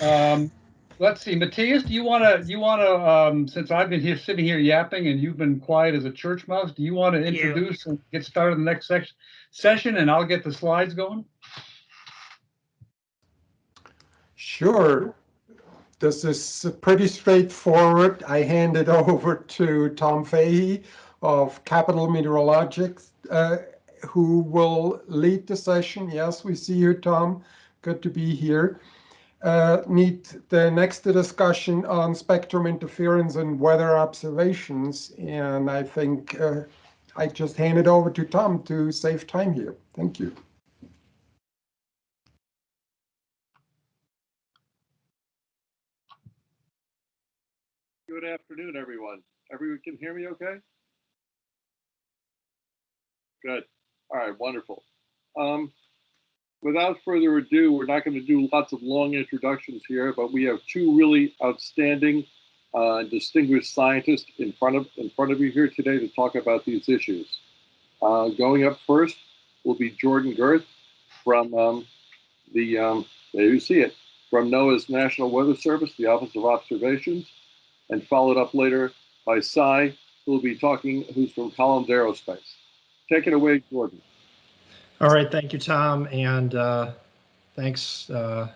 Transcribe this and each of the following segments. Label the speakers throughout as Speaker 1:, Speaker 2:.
Speaker 1: Um, let's see, Matthias, do you want to, you want to, um, since I've been here, sitting here yapping and you've been quiet as a church mouse, do you want to
Speaker 2: you.
Speaker 1: introduce and get started in the next section, session and I'll get the slides going?
Speaker 3: Sure. This is pretty straightforward. I hand it over to Tom Fahey of Capital Meteorologics, uh, who will lead the session. Yes, we see you, Tom. Good to be here. Uh, need the next discussion on spectrum interference and weather observations. And I think uh, I just hand it over to Tom to save time here. Thank you.
Speaker 4: Good afternoon, everyone. Everyone can hear me okay? Good. All right, wonderful. Um, without further ado, we're not going to do lots of long introductions here, but we have two really outstanding, uh, distinguished scientists in front of in front of you here today to talk about these issues. Uh, going up first will be Jordan Gerth from um, the um, there you see it from NOAA's National Weather Service, the Office of Observations and followed up later by Sai, who will be talking, who's from Collins Aerospace. Take it away, Jordan.
Speaker 2: All right, thank you, Tom, and uh, thanks uh,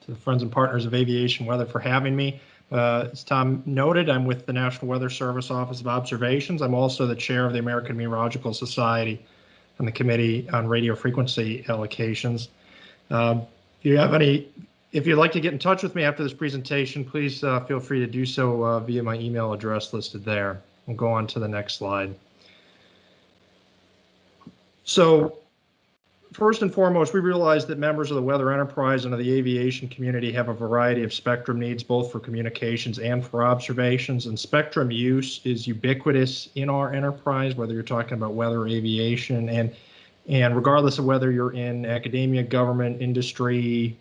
Speaker 2: to the friends and partners of Aviation Weather for having me. Uh, as Tom noted, I'm with the National Weather Service Office of Observations. I'm also the chair of the American Meteorological Society and the Committee on Radio Frequency Allocations. Um, if you have any if you'd like to get in touch with me after this presentation, please uh, feel free to do so uh, via my email address listed there. We'll go on to the next slide. So first and foremost, we realize that members of the weather enterprise and of the aviation community have a variety of spectrum needs, both for communications and for observations. And spectrum use is ubiquitous in our enterprise, whether you're talking about weather aviation. And, and regardless of whether you're in academia, government, industry,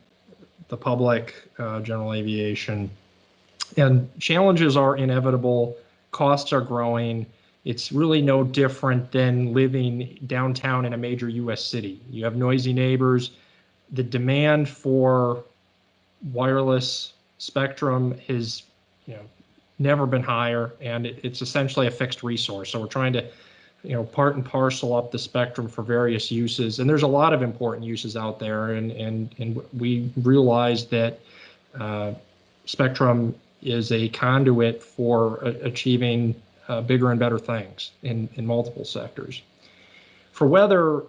Speaker 2: the public, uh, general aviation. And challenges are inevitable, costs are growing. It's really no different than living downtown in a major US city. You have noisy neighbors. The demand for wireless spectrum has you know, never been higher, and it, it's essentially a fixed resource. So we're trying to you know, part and parcel up the spectrum for various uses. And there's a lot of important uses out there, and and and we realize that uh, spectrum is a conduit for achieving uh, bigger and better things in in multiple sectors. For weather,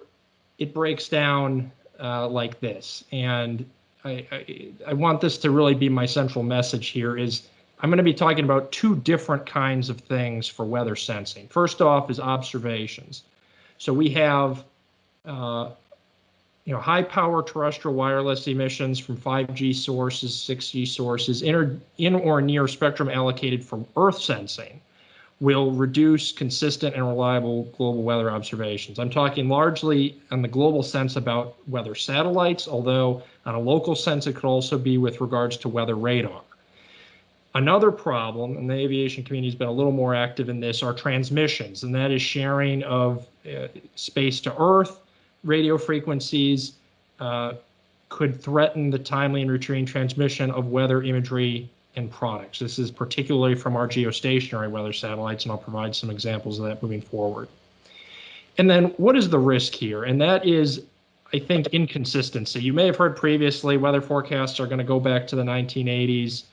Speaker 2: it breaks down uh, like this, and I, I I want this to really be my central message here is I'm going to be talking about two different kinds of things for weather sensing. First off is observations. So we have uh, you know, high power terrestrial wireless emissions from 5G sources, 6G sources, in in or near spectrum allocated from Earth sensing will reduce consistent and reliable global weather observations. I'm talking largely on the global sense about weather satellites, although on a local sense, it could also be with regards to weather radar. Another problem, and the aviation community has been a little more active in this, are transmissions, and that is sharing of uh, space to Earth, radio frequencies uh, could threaten the timely and routine transmission of weather imagery and products. This is particularly from our geostationary weather satellites, and I'll provide some examples of that moving forward. And then what is the risk here? And that is, I think, inconsistency. You may have heard previously weather forecasts are going to go back to the 1980s.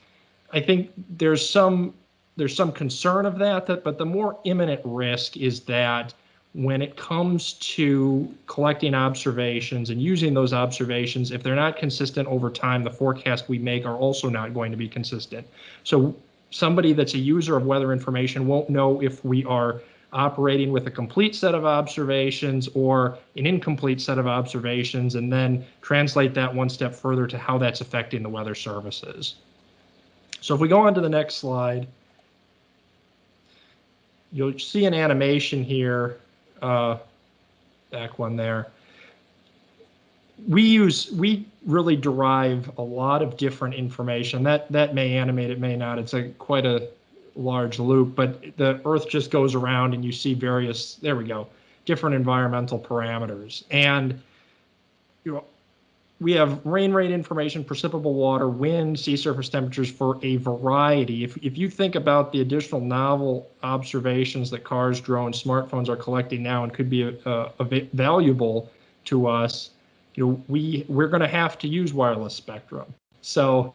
Speaker 2: I think there's some there's some concern of that, that, but the more imminent risk is that when it comes to collecting observations and using those observations, if they're not consistent over time, the forecasts we make are also not going to be consistent. So somebody that's a user of weather information won't know if we are operating with a complete set of observations or an incomplete set of observations, and then translate that one step further to how that's affecting the weather services. So if we go on to the next slide, you'll see an animation here, uh, back one there. We use, we really derive a lot of different information. That that may animate, it may not. It's a quite a large loop, but the Earth just goes around and you see various, there we go, different environmental parameters. And you know, we have rain rate information, precipitable water, wind, sea surface temperatures for a variety. If, if you think about the additional novel observations that cars, drones, smartphones are collecting now and could be uh, valuable to us, you know, we we're going to have to use wireless spectrum. So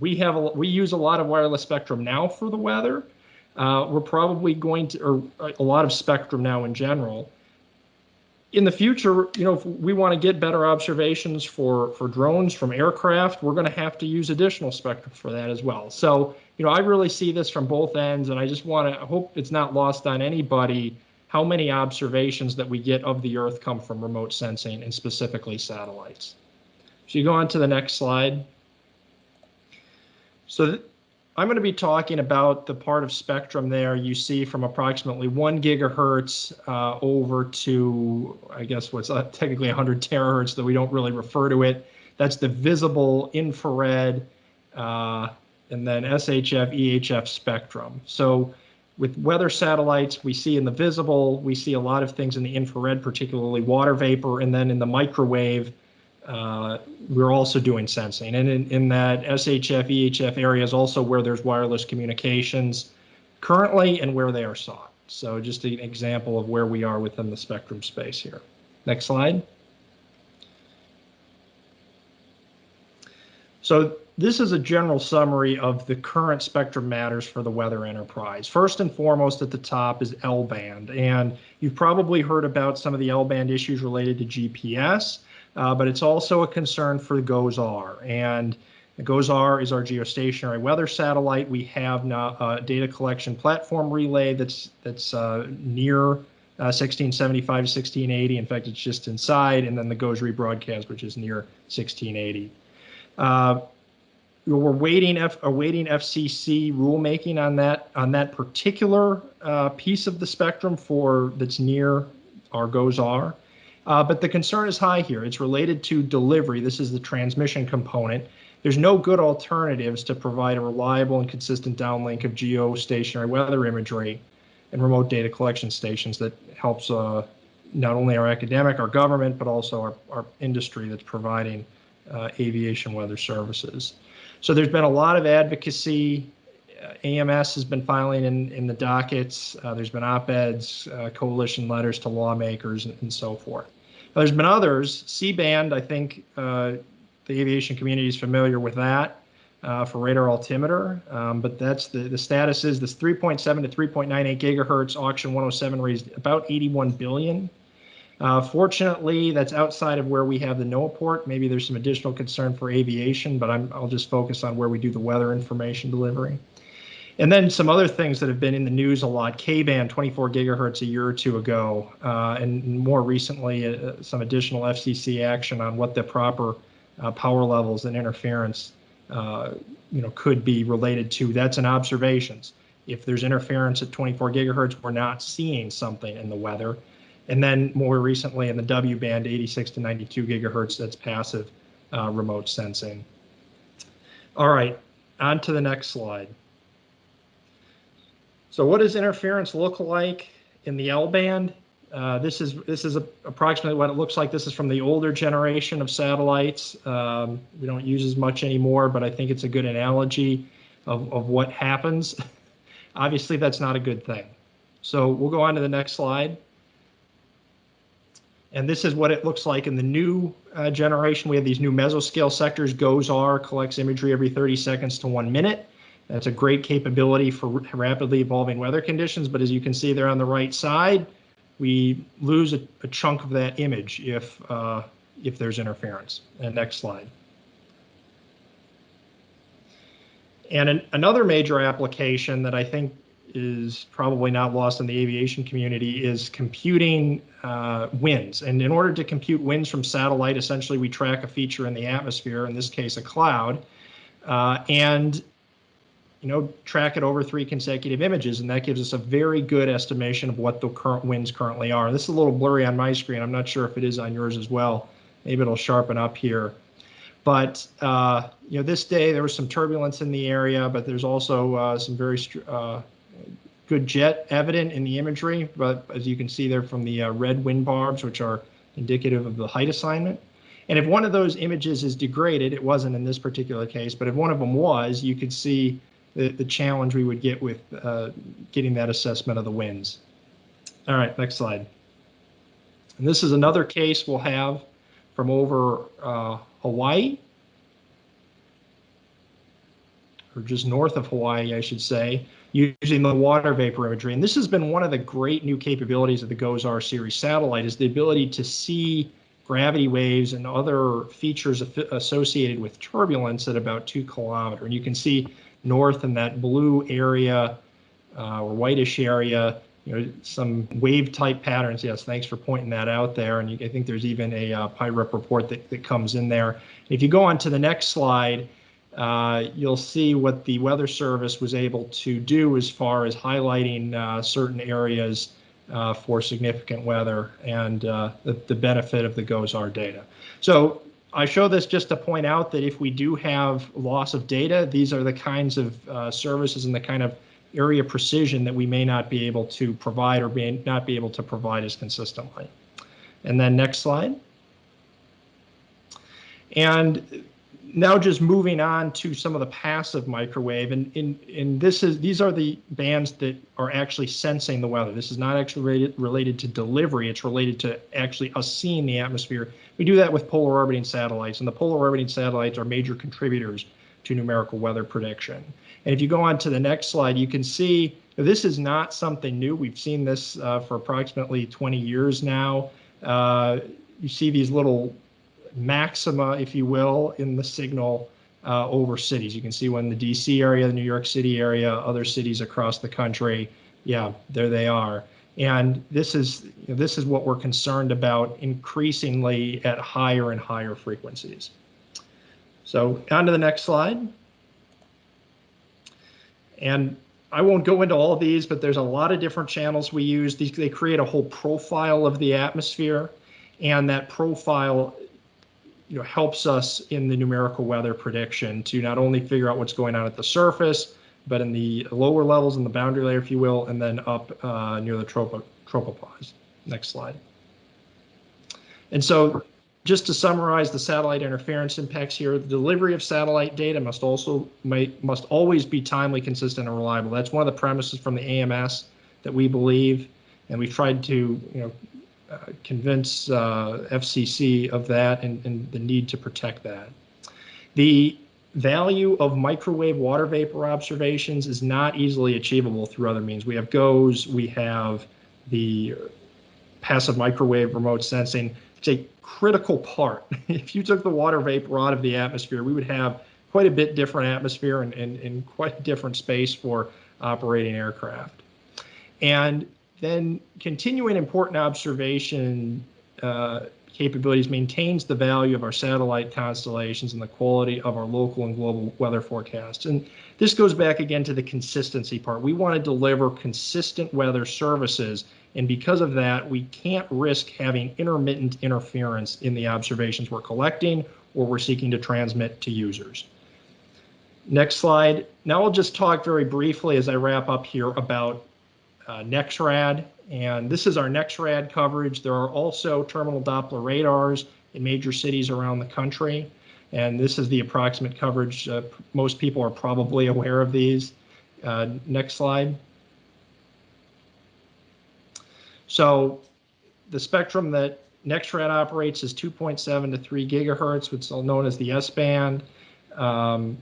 Speaker 2: we have a, we use a lot of wireless spectrum now for the weather. Uh, we're probably going to, or a lot of spectrum now in general in the future, you know, if we want to get better observations for for drones from aircraft, we're going to have to use additional spectrum for that as well. So, you know, I really see this from both ends, and I just want to hope it's not lost on anybody how many observations that we get of the Earth come from remote sensing and specifically satellites. So you go on to the next slide. So I'm going to be talking about the part of spectrum there you see from approximately one gigahertz uh, over to, I guess, what's uh, technically 100 terahertz, though we don't really refer to it. That's the visible infrared uh, and then SHF, EHF spectrum. So with weather satellites, we see in the visible, we see a lot of things in the infrared, particularly water vapor, and then in the microwave, uh, we're also doing sensing. And in, in that SHF, EHF area is also where there's wireless communications currently and where they are sought. So just an example of where we are within the spectrum space here. Next slide. So this is a general summary of the current spectrum matters for the weather enterprise. First and foremost at the top is L-band, and you've probably heard about some of the L-band issues related to GPS uh, but it's also a concern for the GOES-R. And GOES-R is our geostationary weather satellite. We have now a data collection platform relay that's that's uh, near uh, 1675 1680. In fact, it's just inside, and then the GOES rebroadcast, which is near 1680. Uh, we're waiting F, awaiting FCC rulemaking on that on that particular uh, piece of the spectrum for that's near our GOES-R. Uh, but the concern is high here. It's related to delivery. This is the transmission component. There's no good alternatives to provide a reliable and consistent downlink of geostationary weather imagery and remote data collection stations that helps uh, not only our academic, our government, but also our, our industry that's providing uh, aviation weather services. So there's been a lot of advocacy. Uh, AMS has been filing in, in the dockets. Uh, there's been op-eds, uh, coalition letters to lawmakers, and, and so forth. There's been others. C-band, I think uh, the aviation community is familiar with that uh, for radar altimeter. Um, but that's the, the status is this 3.7 to 3.98 gigahertz auction 107 raised about 81 billion. Uh, fortunately, that's outside of where we have the NOAAPort. Maybe there's some additional concern for aviation, but I'm, I'll just focus on where we do the weather information delivery. And then some other things that have been in the news a lot, K-band 24 gigahertz a year or two ago, uh, and more recently uh, some additional FCC action on what the proper uh, power levels and interference uh, you know, could be related to. That's in observations. If there's interference at 24 gigahertz, we're not seeing something in the weather. And then more recently in the W band, 86 to 92 gigahertz, that's passive uh, remote sensing. All right, on to the next slide. So what does interference look like in the L band? Uh, this is this is a, approximately what it looks like. This is from the older generation of satellites. Um, we don't use as much anymore, but I think it's a good analogy of, of what happens. Obviously, that's not a good thing. So we'll go on to the next slide. And this is what it looks like in the new uh, generation. We have these new mesoscale sectors. GOES-R collects imagery every 30 seconds to one minute. That's a great capability for rapidly evolving weather conditions, but as you can see there on the right side, we lose a, a chunk of that image if uh, if there's interference. And next slide. And an, another major application that I think is probably not lost in the aviation community is computing uh, winds. And in order to compute winds from satellite, essentially we track a feature in the atmosphere, in this case a cloud, uh, and you know, track it over three consecutive images, and that gives us a very good estimation of what the current winds currently are. This is a little blurry on my screen. I'm not sure if it is on yours as well. Maybe it'll sharpen up here. But, uh, you know, this day there was some turbulence in the area, but there's also uh, some very uh, good jet evident in the imagery. But as you can see there from the uh, red wind barbs, which are indicative of the height assignment. And if one of those images is degraded, it wasn't in this particular case, but if one of them was, you could see the, the challenge we would get with uh, getting that assessment of the winds. All right, next slide. And this is another case we'll have from over uh, Hawaii, or just north of Hawaii, I should say, using the water vapor imagery. And this has been one of the great new capabilities of the GOES-R series satellite is the ability to see gravity waves and other features associated with turbulence at about two kilometer. And you can see north in that blue area uh, or whitish area, you know, some wave type patterns. Yes, thanks for pointing that out there. And you, I think there's even a uh, PIREP report that, that comes in there. If you go on to the next slide, uh, you'll see what the Weather Service was able to do as far as highlighting uh, certain areas uh, for significant weather and uh, the, the benefit of the GOES-R data. So I show this just to point out that if we do have loss of data, these are the kinds of uh, services and the kind of area precision that we may not be able to provide or may not be able to provide as consistently. And then next slide. And now just moving on to some of the passive microwave and in in this is these are the bands that are actually sensing the weather. This is not actually related, related to delivery it's related to actually us seeing the atmosphere. We do that with polar orbiting satellites and the polar orbiting satellites are major contributors to numerical weather prediction. And if you go on to the next slide you can see this is not something new. We've seen this uh, for approximately 20 years now. Uh, you see these little maxima, if you will, in the signal uh, over cities. You can see when the DC area, the New York City area, other cities across the country, yeah, there they are. And this is you know, this is what we're concerned about increasingly at higher and higher frequencies. So on to the next slide. And I won't go into all of these, but there's a lot of different channels we use. These, they create a whole profile of the atmosphere, and that profile you know, helps us in the numerical weather prediction to not only figure out what's going on at the surface, but in the lower levels in the boundary layer, if you will, and then up uh, near the tropo tropopause. Next slide. And so just to summarize the satellite interference impacts here, the delivery of satellite data must also might, must always be timely, consistent, and reliable. That's one of the premises from the AMS that we believe, and we've tried to you know convince uh, FCC of that and, and the need to protect that. The value of microwave water vapor observations is not easily achievable through other means. We have GOES, we have the passive microwave remote sensing. It's a critical part. if you took the water vapor out of the atmosphere, we would have quite a bit different atmosphere and, and, and quite a different space for operating aircraft. And then continuing important observation uh, capabilities maintains the value of our satellite constellations and the quality of our local and global weather forecasts. And this goes back again to the consistency part. We want to deliver consistent weather services. And because of that, we can't risk having intermittent interference in the observations we're collecting or we're seeking to transmit to users. Next slide. Now I'll just talk very briefly as I wrap up here about uh, NEXRAD, and this is our NEXRAD coverage. There are also terminal Doppler radars in major cities around the country, and this is the approximate coverage. Uh, most people are probably aware of these. Uh, next slide. So the spectrum that NEXRAD operates is 2.7 to 3 gigahertz, which is known as the S-band. Um,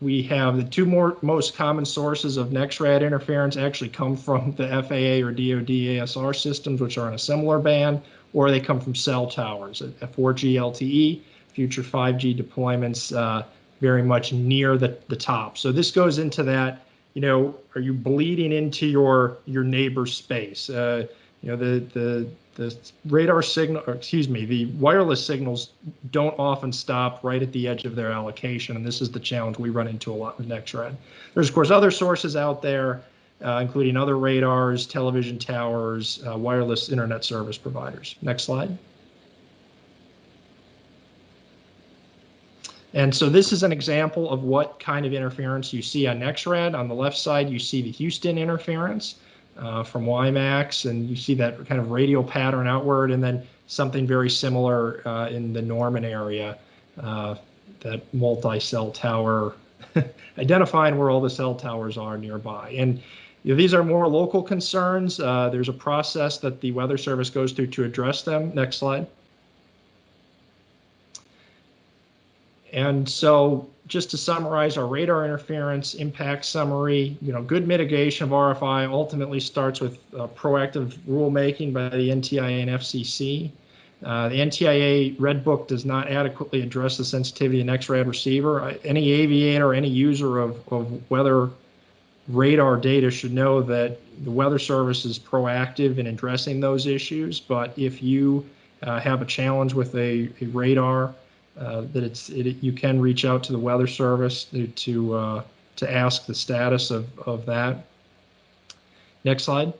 Speaker 2: we have the two more most common sources of NEXRAD interference actually come from the FAA or DoD ASR systems, which are in a similar band, or they come from cell towers, a 4G LTE, future 5G deployments uh, very much near the, the top. So this goes into that, you know, are you bleeding into your your neighbor's space? Uh, you know, the the the radar signal, or excuse me, the wireless signals don't often stop right at the edge of their allocation, and this is the challenge we run into a lot with NEXRAD. There's, of course, other sources out there, uh, including other radars, television towers, uh, wireless internet service providers. Next slide. And so this is an example of what kind of interference you see on NEXRAD. On the left side, you see the Houston interference. Uh, from WiMAX, and you see that kind of radial pattern outward, and then something very similar uh, in the Norman area, uh, that multi-cell tower, identifying where all the cell towers are nearby. And you know, these are more local concerns. Uh, there's a process that the Weather Service goes through to address them. Next slide. And so just to summarize our radar interference impact summary, you know, good mitigation of RFI ultimately starts with uh, proactive rulemaking by the NTIA and FCC. Uh, the NTIA Red Book does not adequately address the sensitivity of NexRad receiver. I- Any aviator, any user of, of weather radar data should know that the Weather Service is proactive in addressing those issues. But if you uh, have a challenge with a, a radar, uh, that it's it, you can reach out to the Weather Service to to, uh, to ask the status of, of that. Next slide.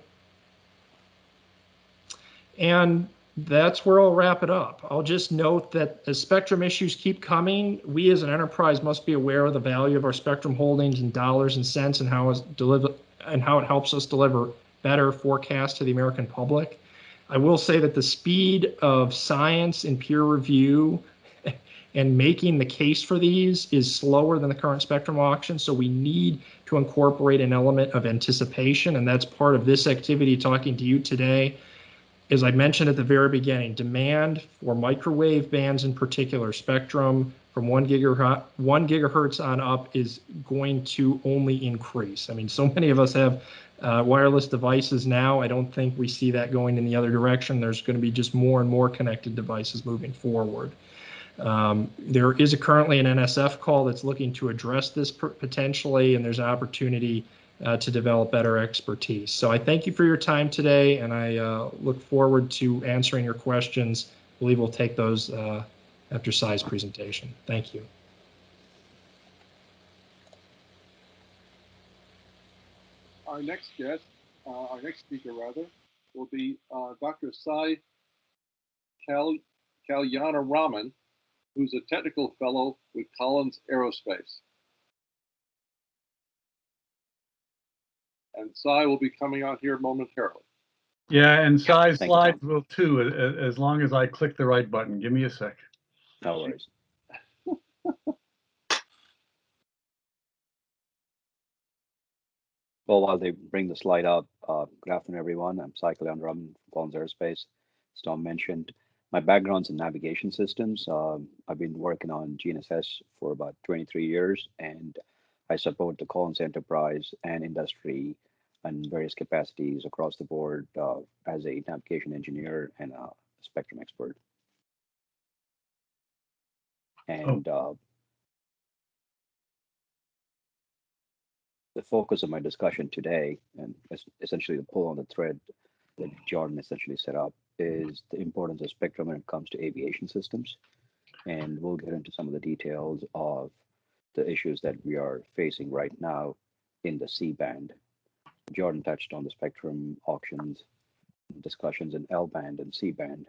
Speaker 2: And that's where I'll wrap it up. I'll just note that as spectrum issues keep coming, we as an enterprise must be aware of the value of our spectrum holdings in dollars and cents and how deliver and how it helps us deliver better forecasts to the American public. I will say that the speed of science and peer review and making the case for these is slower than the current spectrum auction. So we need to incorporate an element of anticipation, and that's part of this activity talking to you today. As I mentioned at the very beginning, demand for microwave bands in particular, spectrum from one gigahertz, one gigahertz on up is going to only increase. I mean, so many of us have uh, wireless devices now. I don't think we see that going in the other direction. There's going to be just more and more connected devices moving forward. Um, there is currently an NSF call that's looking to address this potentially, and there's an opportunity uh, to develop better expertise. So I thank you for your time today, and I uh, look forward to answering your questions. I believe we'll take those uh, after Sai's presentation. Thank you.
Speaker 4: Our next guest, uh, our next speaker rather, will be uh, Dr. Sai Kal Kalyanaraman, who's a technical fellow with Collins Aerospace. And Sai will be coming out here momentarily.
Speaker 1: Yeah, and Sai's
Speaker 5: Thank you,
Speaker 1: slides will too, a- a- as long as I click the right button. Give me a sec.
Speaker 5: No worries. Well, while they bring the slide up, uh, good afternoon, everyone. I'm Sai Kalyanaraman from Collins Aerospace. As Tom mentioned, my background's in navigation systems. Um, I've been working on GNSS for about 23 years, and I support the Collins enterprise and industry in various capacities across the board uh, as a navigation engineer and a spectrum expert. And uh, the focus of my discussion today, and es- essentially the pull on the thread that Jordan essentially set up, is the importance of spectrum when it comes to aviation systems. And we'll get into some of the details of the issues that we are facing right now in the C band. Jordan touched on the spectrum auctions discussions in L band and C band.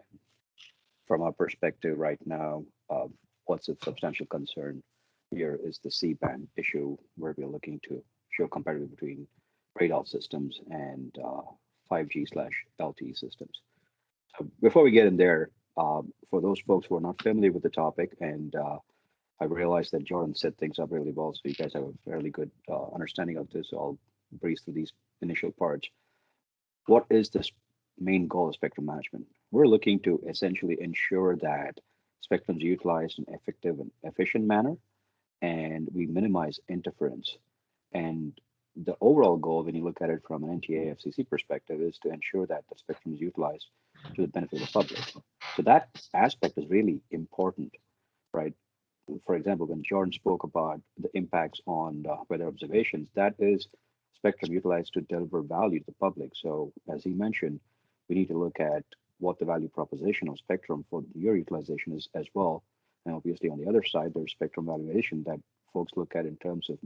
Speaker 5: From our perspective right now, uh, what's a substantial concern here is the C band issue where we're looking to show comparison between radar systems and uh, 5G slash LTE systems. Before we get in there, um, for those folks who are not familiar with the topic, and uh, I realize that Jordan set things up really well, so you guys have a fairly good uh, understanding of this. So I'll breeze through these initial parts. What is this main goal of spectrum management? We're looking to essentially ensure that spectrum is utilized in effective and efficient manner, and we minimize interference. And the overall goal, when you look at it from an NTIA FCC perspective, is to ensure that the spectrum is utilized to the benefit of the public. So that aspect is really important, right? For example, when Jordan spoke about the impacts on uh, weather observations, that is spectrum utilized to deliver value to the public. So as he mentioned, we need to look at what the value proposition of spectrum for your utilization is as well. And obviously on the other side, there's spectrum valuation that folks look at in terms of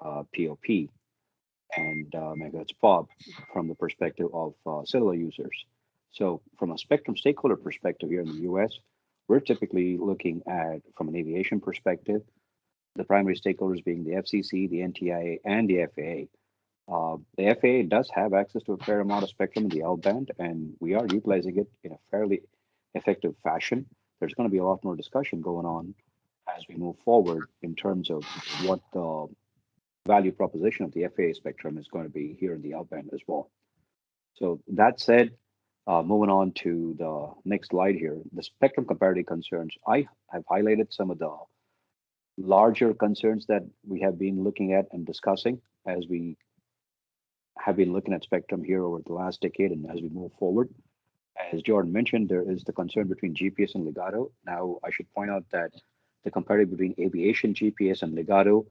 Speaker 5: uh, POP and uh, megahertz pop from the perspective of uh, cellular users. So from a spectrum stakeholder perspective here in the US, we're typically looking at, from an aviation perspective, the primary stakeholders being the FCC, the NTIA, and the FAA. Uh, the FAA does have access to a fair amount of spectrum in the L band, and we are utilizing it in a fairly effective fashion. There's going to be a lot more discussion going on as we move forward in terms of what the value proposition of the FAA spectrum is going to be here in the L band as well. So that said, uh, moving on to the next slide here, the spectrum comparative concerns. I have highlighted some of the larger concerns that we have been looking at and discussing as we have been looking at spectrum here over the last decade and as we move forward. As Jordan mentioned, there is the concern between GPS and Ligado. Now, I should point out that the comparative between aviation GPS and Ligado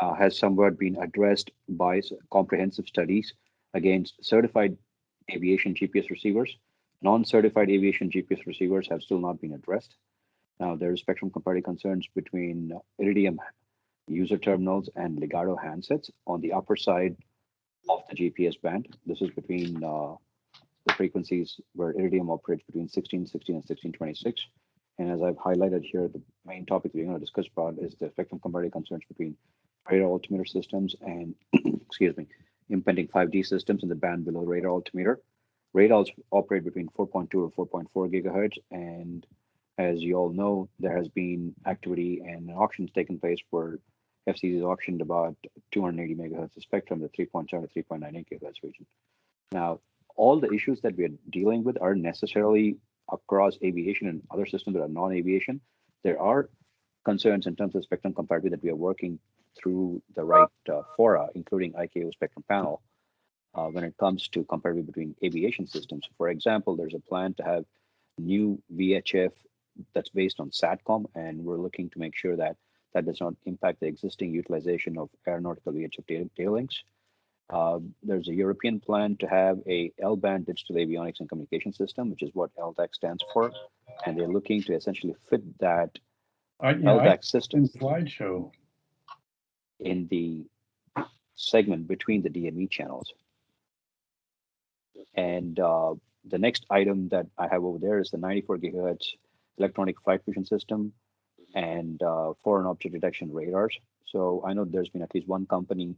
Speaker 5: uh, has somewhat been addressed by comprehensive studies against certified aviation GPS receivers. Non-certified aviation GPS receivers have still not been addressed. Now, there is spectrum comparative concerns between Iridium user terminals and Ligado handsets on the upper side of the GPS band. This is between uh, the frequencies where Iridium operates between 1616 and 1626. And as I've highlighted here, the main topic we're going to discuss about is the spectrum comparative concerns between radar altimeter systems and, excuse me, impending 5G systems in the band below the radar altimeter. Radars operate between 4.2 or 4.4 gigahertz, and as you all know, there has been activity and auctions taking place for FCC auctioned about 280 megahertz of spectrum, the 3.7 to 3.98 gigahertz region. Now, all the issues that we are dealing with are necessarily across aviation and other systems that are non-aviation. There are concerns in terms of spectrum comparative that we are working through the right uh, fora, including ICAO spectrum panel, uh, when it comes to comparative between aviation systems. For example, there's a plan to have new VHF that's based on SATCOM, and we're looking to make sure that that does not impact the existing utilization of aeronautical VHF data, links. Uh, there's a European plan to have a L-band digital avionics and communication system, which is what LDAC stands for, and they're looking to essentially fit that
Speaker 1: know, I
Speaker 5: LDAC system
Speaker 1: slideshow.
Speaker 5: In the segment between the DME channels. And uh, the next item that I have over there is the 94 gigahertz electronic flight vision system and uh, foreign object detection radars. So I know there's been at least one company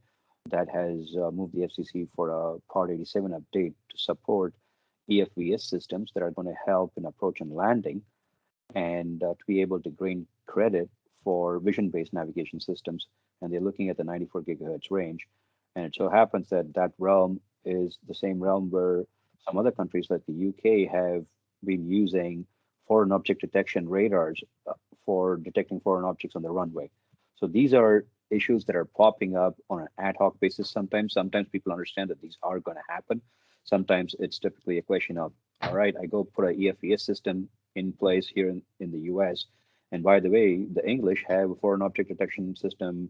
Speaker 5: that has uh, moved the FCC for a Part 87 update to support EFVS systems that are going to help in approach and landing and uh, to be able to gain credit for vision-based navigation systems. And they're looking at the 94 gigahertz range. And it so happens that that realm is the same realm where some other countries like the UK have been using foreign object detection radars uh, for detecting foreign objects on the runway. So these are issues that are popping up on an ad hoc basis sometimes. Sometimes people understand that these are going to happen. Sometimes it's typically a question of, all right, I go put a EFVS system in place here in, in the US. And by the way, the English have a foreign object detection system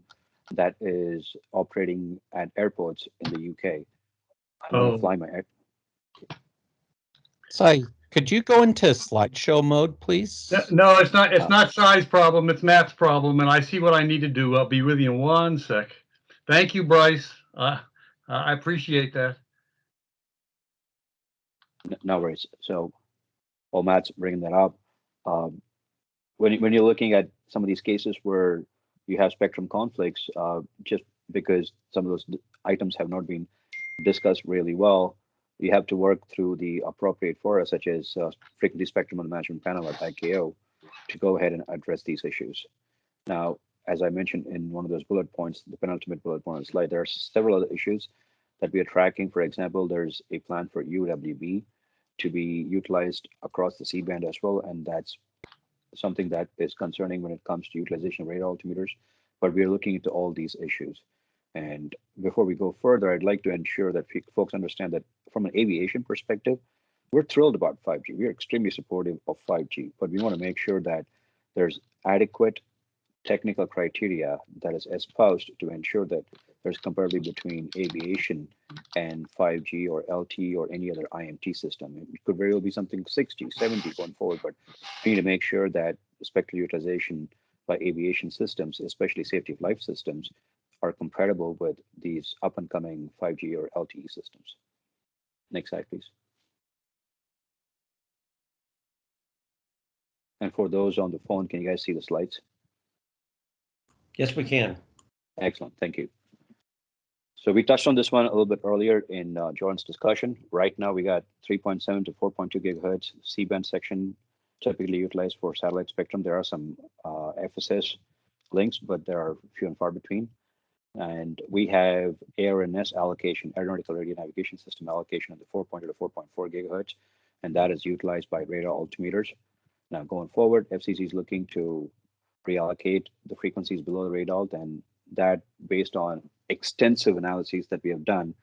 Speaker 5: that is operating at airports in the UK. I'm going
Speaker 1: Oh.
Speaker 5: to fly my air-
Speaker 6: Sai, could you go into slideshow mode, please?
Speaker 1: No, it's not, it's not Sai's problem, it's Matt's problem, and I see what I need to do. I'll be with you in one sec. Thank you, Bryce. Uh, I appreciate that.
Speaker 5: N- No worries. So, while Matt's bringing that up, um, when when you're looking at some of these cases where you have spectrum conflicts, uh, just because some of those items have not been discussed really well, you have to work through the appropriate fora, such as uh, frequency spectrum management panel at ICAO, to go ahead and address these issues. Now, as I mentioned in one of those bullet points, the penultimate bullet point on the slide, there are several other issues that we are tracking. For example, there's a plan for UWB to be utilized across the C-band as well, and that's something that is concerning when it comes to utilization of radar altimeters. But we are looking into all these issues. And before we go further, I'd like to ensure that folks understand that from an aviation perspective, we're thrilled about 5G. We are extremely supportive of 5G, but we want to make sure that there's adequate technical criteria that is espoused to ensure that there's comparability between aviation and 5G or LTE or any other IMT system. It could very well be something 6G, 7G going forward, but we need to make sure that spectral utilization by aviation systems, especially safety of life systems, are compatible with these up and coming 5G or LTE systems. Next slide, please. And for those on the phone, can you guys see the slides?
Speaker 7: Yes, we can.
Speaker 5: Excellent, thank you. So we touched on this one a little bit earlier in uh, Jordan's discussion. Right now, we got 3.7 to 4.2 gigahertz C-band section typically utilized for satellite spectrum. There are some uh, FSS links, but there are few and far between. And we have ARNS allocation, aeronautical radio navigation system allocation of the 4.2 to 4.4 gigahertz, and that is utilized by radar altimeters. Now going forward, FCC is looking to reallocate the frequencies below the radar, and that based on extensive analyses that we have done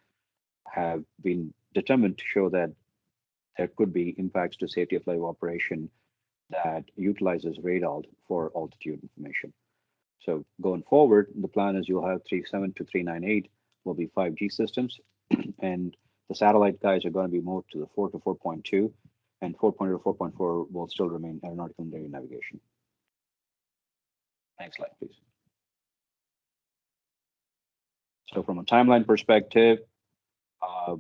Speaker 5: have been determined to show that there could be impacts to safety of live operation that utilizes radar for altitude information. So going forward, the plan is you'll have 3.7 to 3.98 will be 5G systems, and the satellite guys are going to be moved to the 4 to 4.2, and 4.0 to 4.4 will still remain aeronautical navigation. Next slide, please. So from a timeline perspective, uh,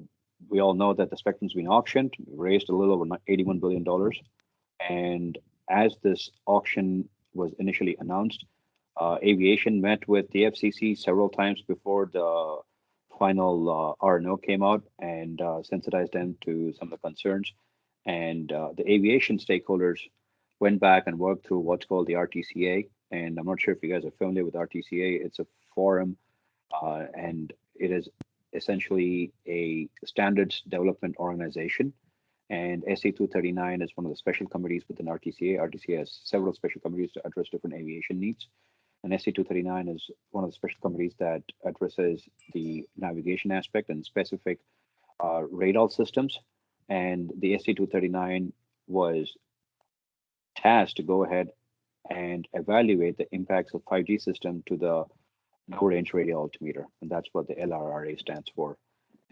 Speaker 5: we all know that the spectrum's been auctioned, raised a little over $81 billion. And as this auction was initially announced, uh, aviation met with the FCC several times before the final uh, R&O came out and uh, sensitized them to some of the concerns. And uh, the aviation stakeholders went back and worked through what's called the RTCA. And I'm not sure if you guys are familiar with RTCA. It's a forum uh, and it is essentially a standards development organization. And SC-239 is one of the special committees within RTCA. RTCA has several special committees to address different aviation needs. And SC-239 is one of the special committees that addresses the navigation aspect and specific uh, radar systems. And the SC-239 was tasked to go ahead and evaluate the impacts of 5G system to the low range radio altimeter, and that's what the LRRA stands for.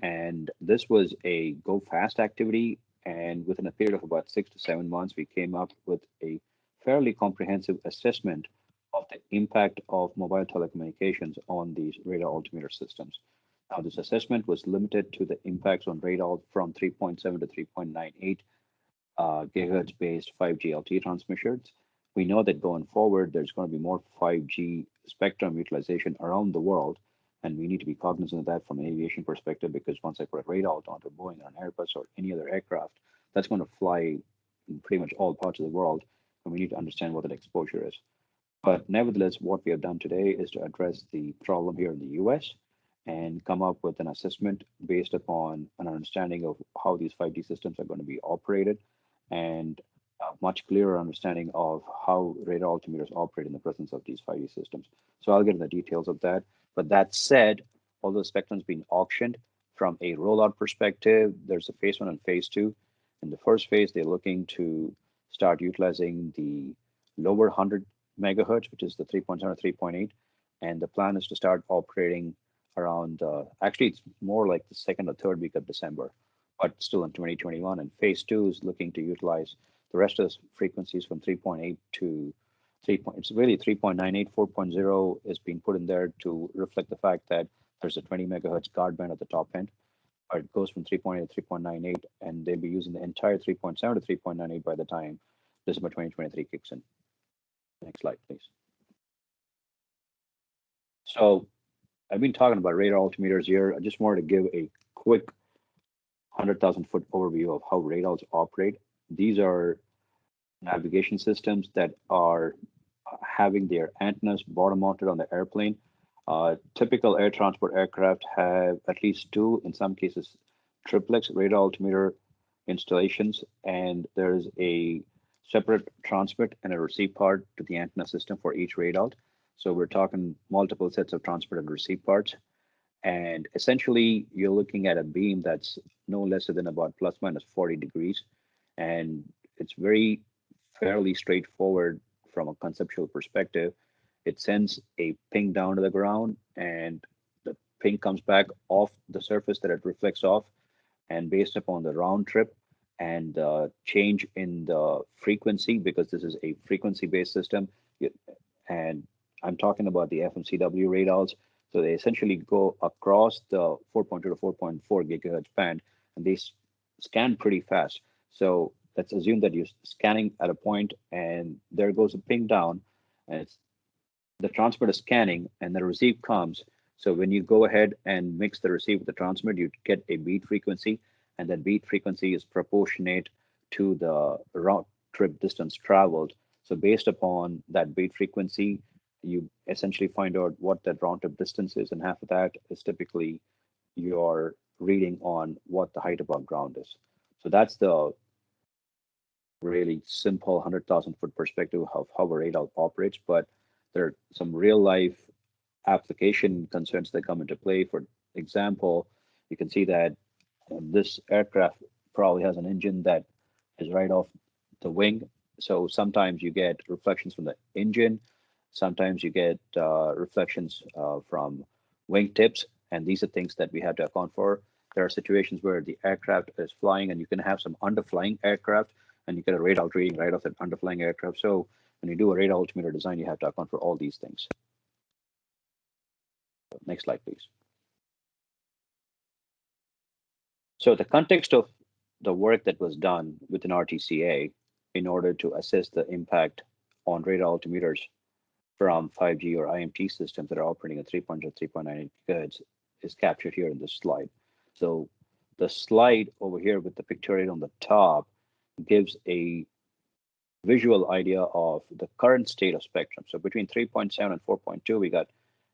Speaker 5: And this was a go fast activity. And within a period of about six to seven months, we came up with a fairly comprehensive assessment of the impact of mobile telecommunications on these radar altimeter systems. Now, this assessment was limited to the impacts on radar from 3.7 to 3.98 uh, gigahertz based 5G LTE transmissions. We know that going forward, there's going to be more 5G spectrum utilization around the world. And we need to be cognizant of that from an aviation perspective, because once I put a radar onto Boeing or an Airbus or any other aircraft, that's going to fly in pretty much all parts of the world. And we need to understand what that exposure is. But nevertheless, what we have done today is to address the problem here in the US and come up with an assessment based upon an understanding of how these 5G systems are going to be operated and a much clearer understanding of how radar altimeters operate in the presence of these 5G systems. So I'll get into the details of that. But that said, although the spectrum's been auctioned from a rollout perspective, there's a phase one and phase two. In the first phase, they're looking to start utilizing the lower 100 megahertz, which is the 3.7 or 3.8. And the plan is to start operating around, uh, actually, it's more like the second or third week of December, but still in 2021. And phase two is looking to utilize the rest of the frequencies from 3.8 to 3. Point, it's really 3.98, 4.0 is being put in there to reflect the fact that there's a 20 megahertz guard band at the top end. Or it goes from 3.8 to 3.98, and they'll be using the entire 3.7 to 3.98 by the time December 2023 kicks in. Next slide, please. So I've been talking about radar altimeters here. I just wanted to give a quick 100,000 foot overview of how radars operate. These are navigation systems that are having their antennas bottom mounted on the airplane. Uh, typical air transport aircraft have at least two, in some cases, triplex radar altimeter installations, and there's a separate transmit and a receive part to the antenna system for each radar. So we're talking multiple sets of transmit and receive parts. And essentially, you're looking at a beam that's no less than about plus minus 40 degrees. And it's very fairly straightforward from a conceptual perspective. It sends a ping down to the ground, and the ping comes back off the surface that it reflects off. And based upon the round trip and uh, change in the frequency, because this is a frequency based system, and I'm talking about the FMCW radars. So they essentially go across the 4.2 to 4.4 gigahertz band, and they scan pretty fast. So let's assume that you're scanning at a point and there goes a ping down and the transmitter is scanning and the receive comes So when you go ahead and mix the receive with the transmit, you get a beat frequency, and that beat frequency is proportionate to the route trip distance traveled. So based upon that beat frequency, you essentially find out what that round trip distance is, and half of that is typically your reading on what the height above ground is. So that's the really simple 100,000 foot perspective of how a radar operates, but there are some real life application concerns that come into play. For example, you can see that this aircraft probably has an engine that is right off the wing. So sometimes you get reflections from the engine. Sometimes you get uh, reflections uh, from wingtips. And these are things that we have to account for. There are situations where the aircraft is flying and you can have some underflying aircraft and you get a radar reading right off that underflying aircraft. So when you do a radar altimeter design, you have to account for all these things. Next slide, please. So the context of the work that was done within RTCA in order to assess the impact on radar altimeters from 5G or IMT systems that are operating at 3.0, 3.9 gigahertz is captured here in this slide. So the slide over here with the pictorial on the top gives a visual idea of the current state of spectrum. So between 3.7 and 4.2, we got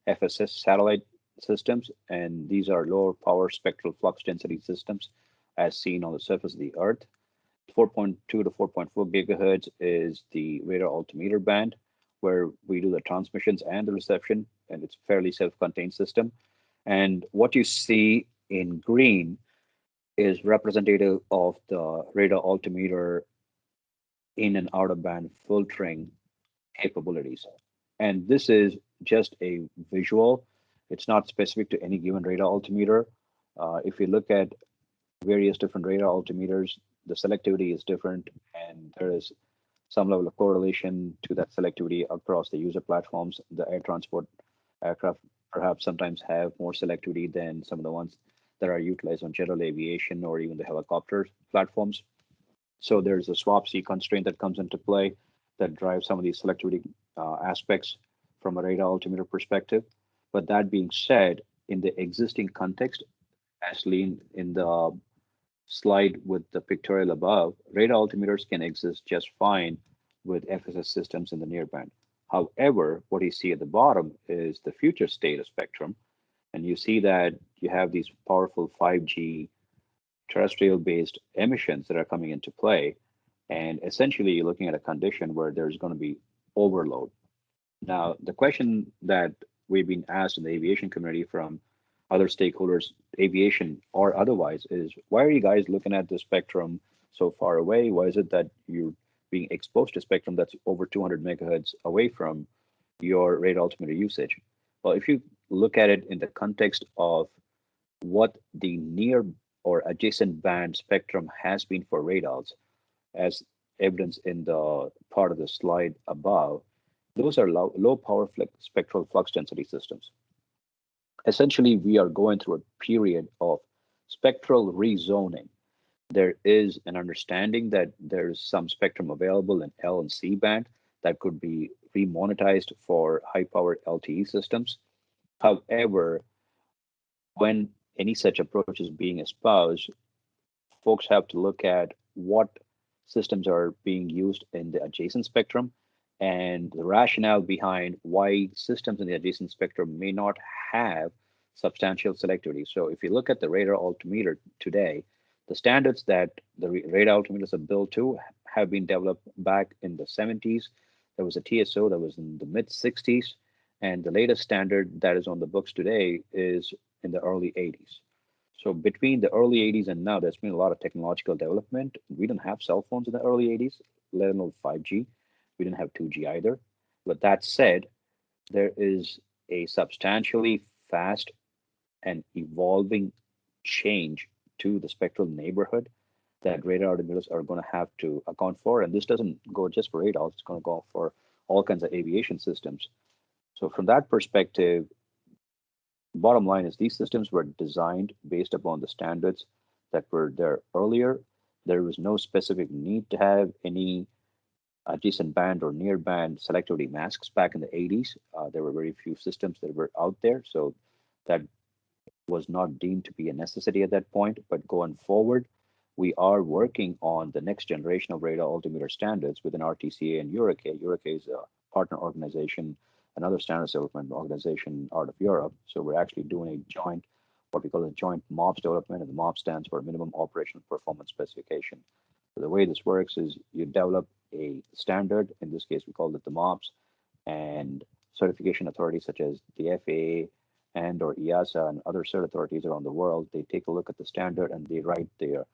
Speaker 5: FSS satellite systems, and these are lower power spectral flux density systems as seen on the surface of the Earth. 4.2 to 4.4 gigahertz is the radar altimeter band, where we do the transmissions and the reception, and it's fairly self-contained system. And what you see in green is representative of the radar altimeter in and out of band filtering capabilities. And this is just a visual. It's not specific to any given radar altimeter. Uh, if you look at various different radar altimeters, the selectivity is different and there is some level of correlation to that selectivity across the user platforms. The air transport aircraft perhaps sometimes have more selectivity than some of the ones that are utilized on general aviation or even the helicopter platforms. So there's a SWaP-C constraint that comes into play that drives some of these selectivity uh, aspects from a radar altimeter perspective. But that being said, in the existing context, as lean in the slide with the pictorial above, radar altimeters can exist just fine with FSS systems in the near band. However, what you see at the bottom is the future state of spectrum. And you see that you have these powerful 5G terrestrial based emissions that are coming into play. And essentially, you're looking at a condition where there's going to be overload. Now, the question that we've been asked in the aviation community from other stakeholders, aviation or otherwise, is why are you guys looking at the spectrum so far away? Why is it that you're being exposed to spectrum that's over 200 megahertz away from your rate altimeter usage? Well, if you look at it in the context of what the near or adjacent band spectrum has been for radars, as evidenced in the part of the slide above, those are low, low power spectral flux density systems. Essentially, we are going through a period of spectral rezoning. There is an understanding that there's some spectrum available in L and C band that could be remonetized for high powered LTE systems. However, when any such approach is being espoused, folks have to look at what systems are being used in the adjacent spectrum and the rationale behind why systems in the adjacent spectrum may not have substantial selectivity. So if you look at the radar altimeter today, the standards that the radar altimeters are built to have been developed back in the 70s. There was a TSO that was in the mid 60s, and the latest standard that is on the books today is in the early 80s. So between the early 80s and now, there's been a lot of technological development. We didn't have cell phones in the early 80s, let alone 5G. We didn't have 2G either. But that said, there is a substantially fast and evolving change to the spectral neighborhood that radar altimeters are going to have to account for. And this doesn't go just for radar, it's going to go for all kinds of aviation systems. So from that perspective, bottom line is these systems were designed based upon the standards that were there earlier. There was no specific need to have any adjacent band or near band selectivity masks back in the 80s. Uh, there were very few systems that were out there. So that was not deemed to be a necessity at that point. But going forward, we are working on the next generation of radar altimeter standards within RTCA and EUROCAE. EUROCAE is a partner organization, another standards development organization out of Europe. So we're actually doing a joint, what we call a joint MOPS development, and the MOPS stands for Minimum Operational Performance Specification. So the way this works is you develop a standard, in this case, we call it the MOPS, and certification authorities such as the FAA and or EASA and other cert authorities around the world, they take a look at the standard and they write their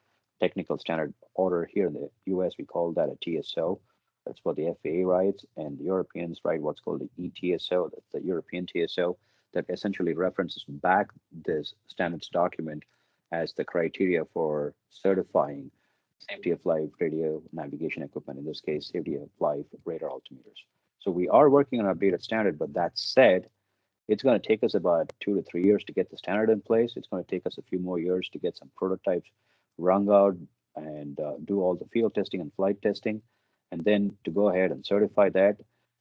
Speaker 5: technical standard order here in the US, we call that a TSO. That's what the FAA writes, and the Europeans write what's called the ETSO, that's the European TSO, that essentially references back this standards document as the criteria for certifying safety of life radio navigation equipment, in this case, safety of life radar altimeters. So we are working on an updated standard, but that said, it's going to take us about two to three years to get the standard in place. It's going to take us a few more years to get some prototypes rung out and uh, do all the field testing and flight testing, and then to go ahead and certify that,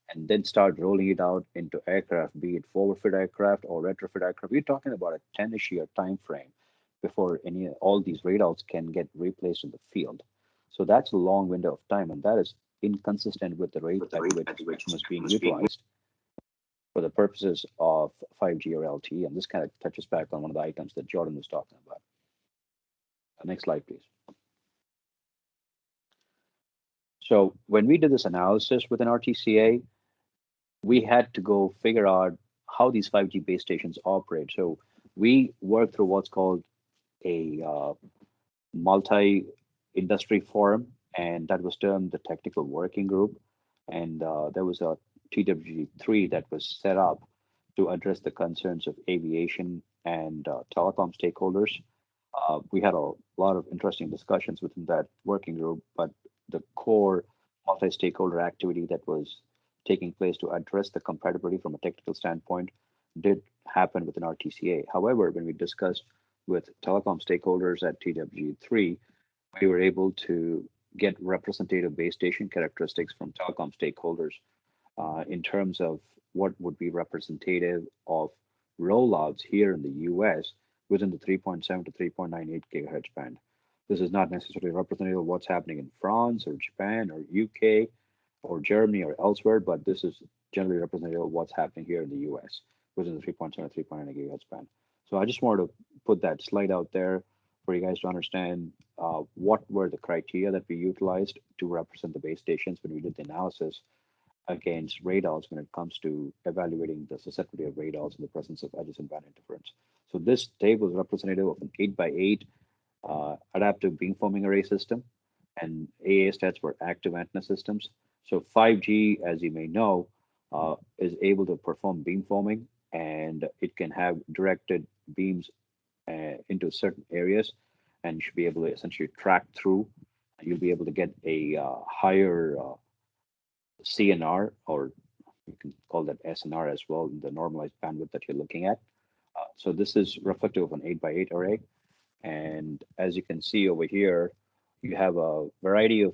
Speaker 5: and then start rolling it out into aircraft, be it forward fit aircraft or retrofit aircraft. We're talking about a 10-ish year time frame before any all these radars can get replaced in the field. So that's a long window of time, and that is inconsistent with the rate at which is being utilized for the purposes of 5G or LTE. And this kind of touches back on one of the items that Jordan was talking about. Uh, Next slide, please. So when we did this analysis within RTCA, we had to go figure out how these 5G base stations operate. So we worked through what's called a uh, multi-industry forum, and that was termed the technical working group. And uh, there was a TWG3 that was set up to address the concerns of aviation and uh, telecom stakeholders. Uh, we had a lot of interesting discussions within that working group, but the core multi-stakeholder activity that was taking place to address the compatibility from a technical standpoint did happen within RTCA. However, when we discussed with telecom stakeholders at TWG3, we were able to get representative base station characteristics from telecom stakeholders uh, in terms of what would be representative of rollouts here in the US within the 3.7 to 3.98 gigahertz band. This is not necessarily representative of what's happening in France or Japan or UK or Germany or elsewhere, but this is generally representative of what's happening here in the US within the 3.7 to 3.9 gigahertz band. So I just wanted to put that slide out there for you guys to understand uh, what were the criteria that we utilized to represent the base stations when we did the analysis against radars when it comes to evaluating the susceptibility of radars in the presence of adjacent band interference. So this table is representative of an 8 by 8 uh, adaptive beamforming array system, and AA stands for active antenna systems. So 5G, as you may know, uh, is able to perform beamforming, and it can have directed beams uh, into certain areas, and you should be able to essentially track through. You'll be able to get a uh, higher uh, CNR, or you can call that SNR as well, in the normalized bandwidth that you're looking at. Uh, so this is reflective of an 8 by 8 array. And as you can see over here, you have a variety of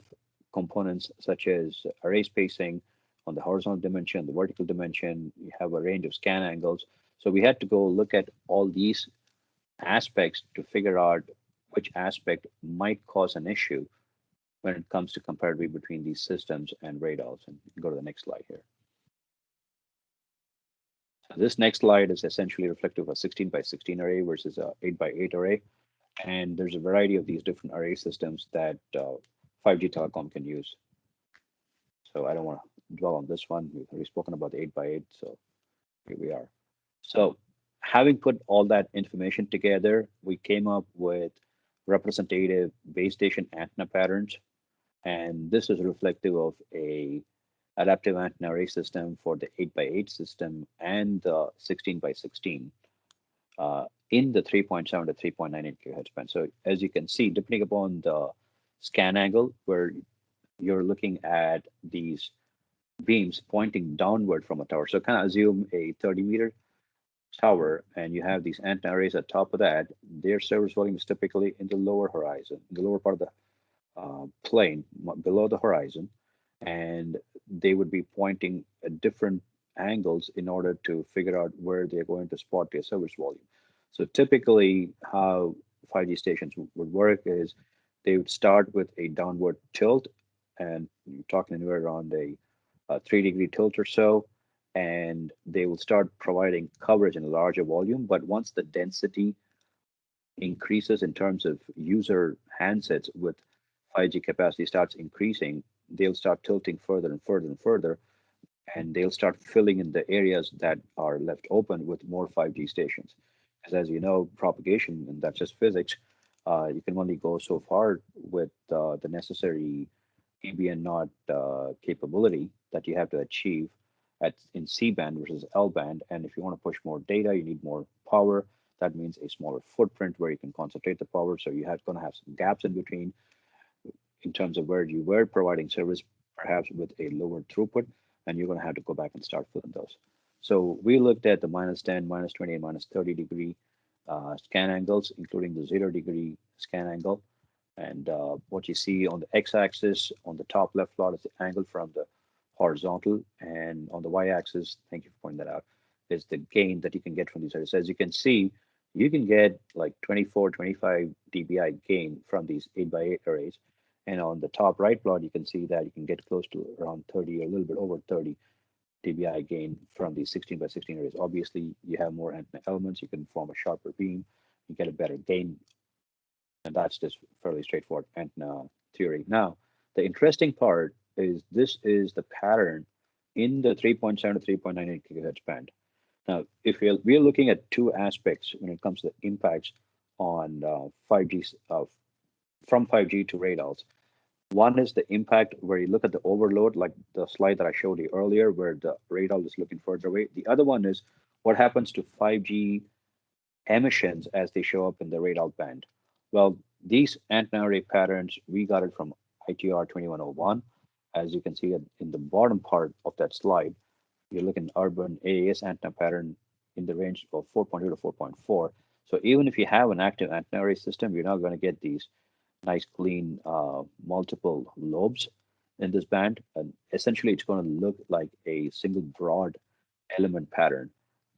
Speaker 5: components such as array spacing on the horizontal dimension, the vertical dimension, you have a range of scan angles. So we had to go look at all these aspects to figure out which aspect might cause an issue when it comes to comparatively between these systems and radars. And go to the next slide here. So this next slide is essentially reflective of a 16 by 16 array versus a 8 by 8 array. And there's a variety of these different array systems that uh, 5G telecom can use. So I don't want to dwell on this one. We've already spoken about the 8 by 8 so here we are. So having put all that information together, we came up with representative base station antenna patterns. And this is reflective of a adaptive antenna array system for the 8 by 8 system and the 16 by 16 uh, in the 3.7 to 3.98 gigahertz band. So as you can see, depending upon the scan angle where you're looking at these beams pointing downward from a tower. So kind of assume a 30 meter tower and you have these antenna arrays at top of that, their service volume is typically in the lower horizon, the lower part of the uh, plane below the horizon, and they would be pointing at different angles in order to figure out where they're going to spot their service volume. So typically how 5G stations would work is they would start with a downward tilt and you're talking anywhere around a, a three degree tilt or so and they will start providing coverage in a larger volume but once the density increases in terms of user handsets with 5G capacity starts increasing, they'll start tilting further and further and further, and they'll start filling in the areas that are left open with more 5G stations. Because as you know, propagation, and that's just physics, uh, you can only go so far with uh, the necessary Eb/N0 uh, capability that you have to achieve at in C band versus L band. And if you want to push more data, you need more power. That means a smaller footprint where you can concentrate the power. So you have going to have some gaps in between in terms of where you were providing service, perhaps with a lower throughput, and you're going to have to go back and start filling those. So we looked at the minus 10, minus 20, and minus 30 degree uh, scan angles, including the zero degree scan angle. And uh, what you see on the x-axis on the top left plot is the angle from the horizontal, and on the y-axis, thank you for pointing that out, is the gain that you can get from these arrays. As you can see, you can get like 24, 25 dBi gain from these 8 by 8 arrays. And on the top right plot, you can see that you can get close to around 30 or a little bit over 30 dBi gain from these 16 by 16 arrays. Obviously, you have more antenna elements, you can form a sharper beam, you get a better gain. And that's just fairly straightforward antenna theory. Now, the interesting part is this is the pattern in the 3.7 to 3.98 gigahertz band. Now, if we're, we're looking at two aspects when it comes to the impacts on uh, 5G uh, from 5G to radars. One is the impact where you look at the overload, like the slide that I showed you earlier, where the radar is looking further away. The other one is what happens to 5G emissions as they show up in the radar band. Well, these antenna array patterns, we got it from ITR 2101. As you can see in the bottom part of that slide, you're looking urban AAS antenna pattern in the range of 4.2 to 4.4. So even if you have an active antenna array system, you're not going to get these nice clean uh, multiple lobes in this band. And essentially it's going to look like a single broad element pattern.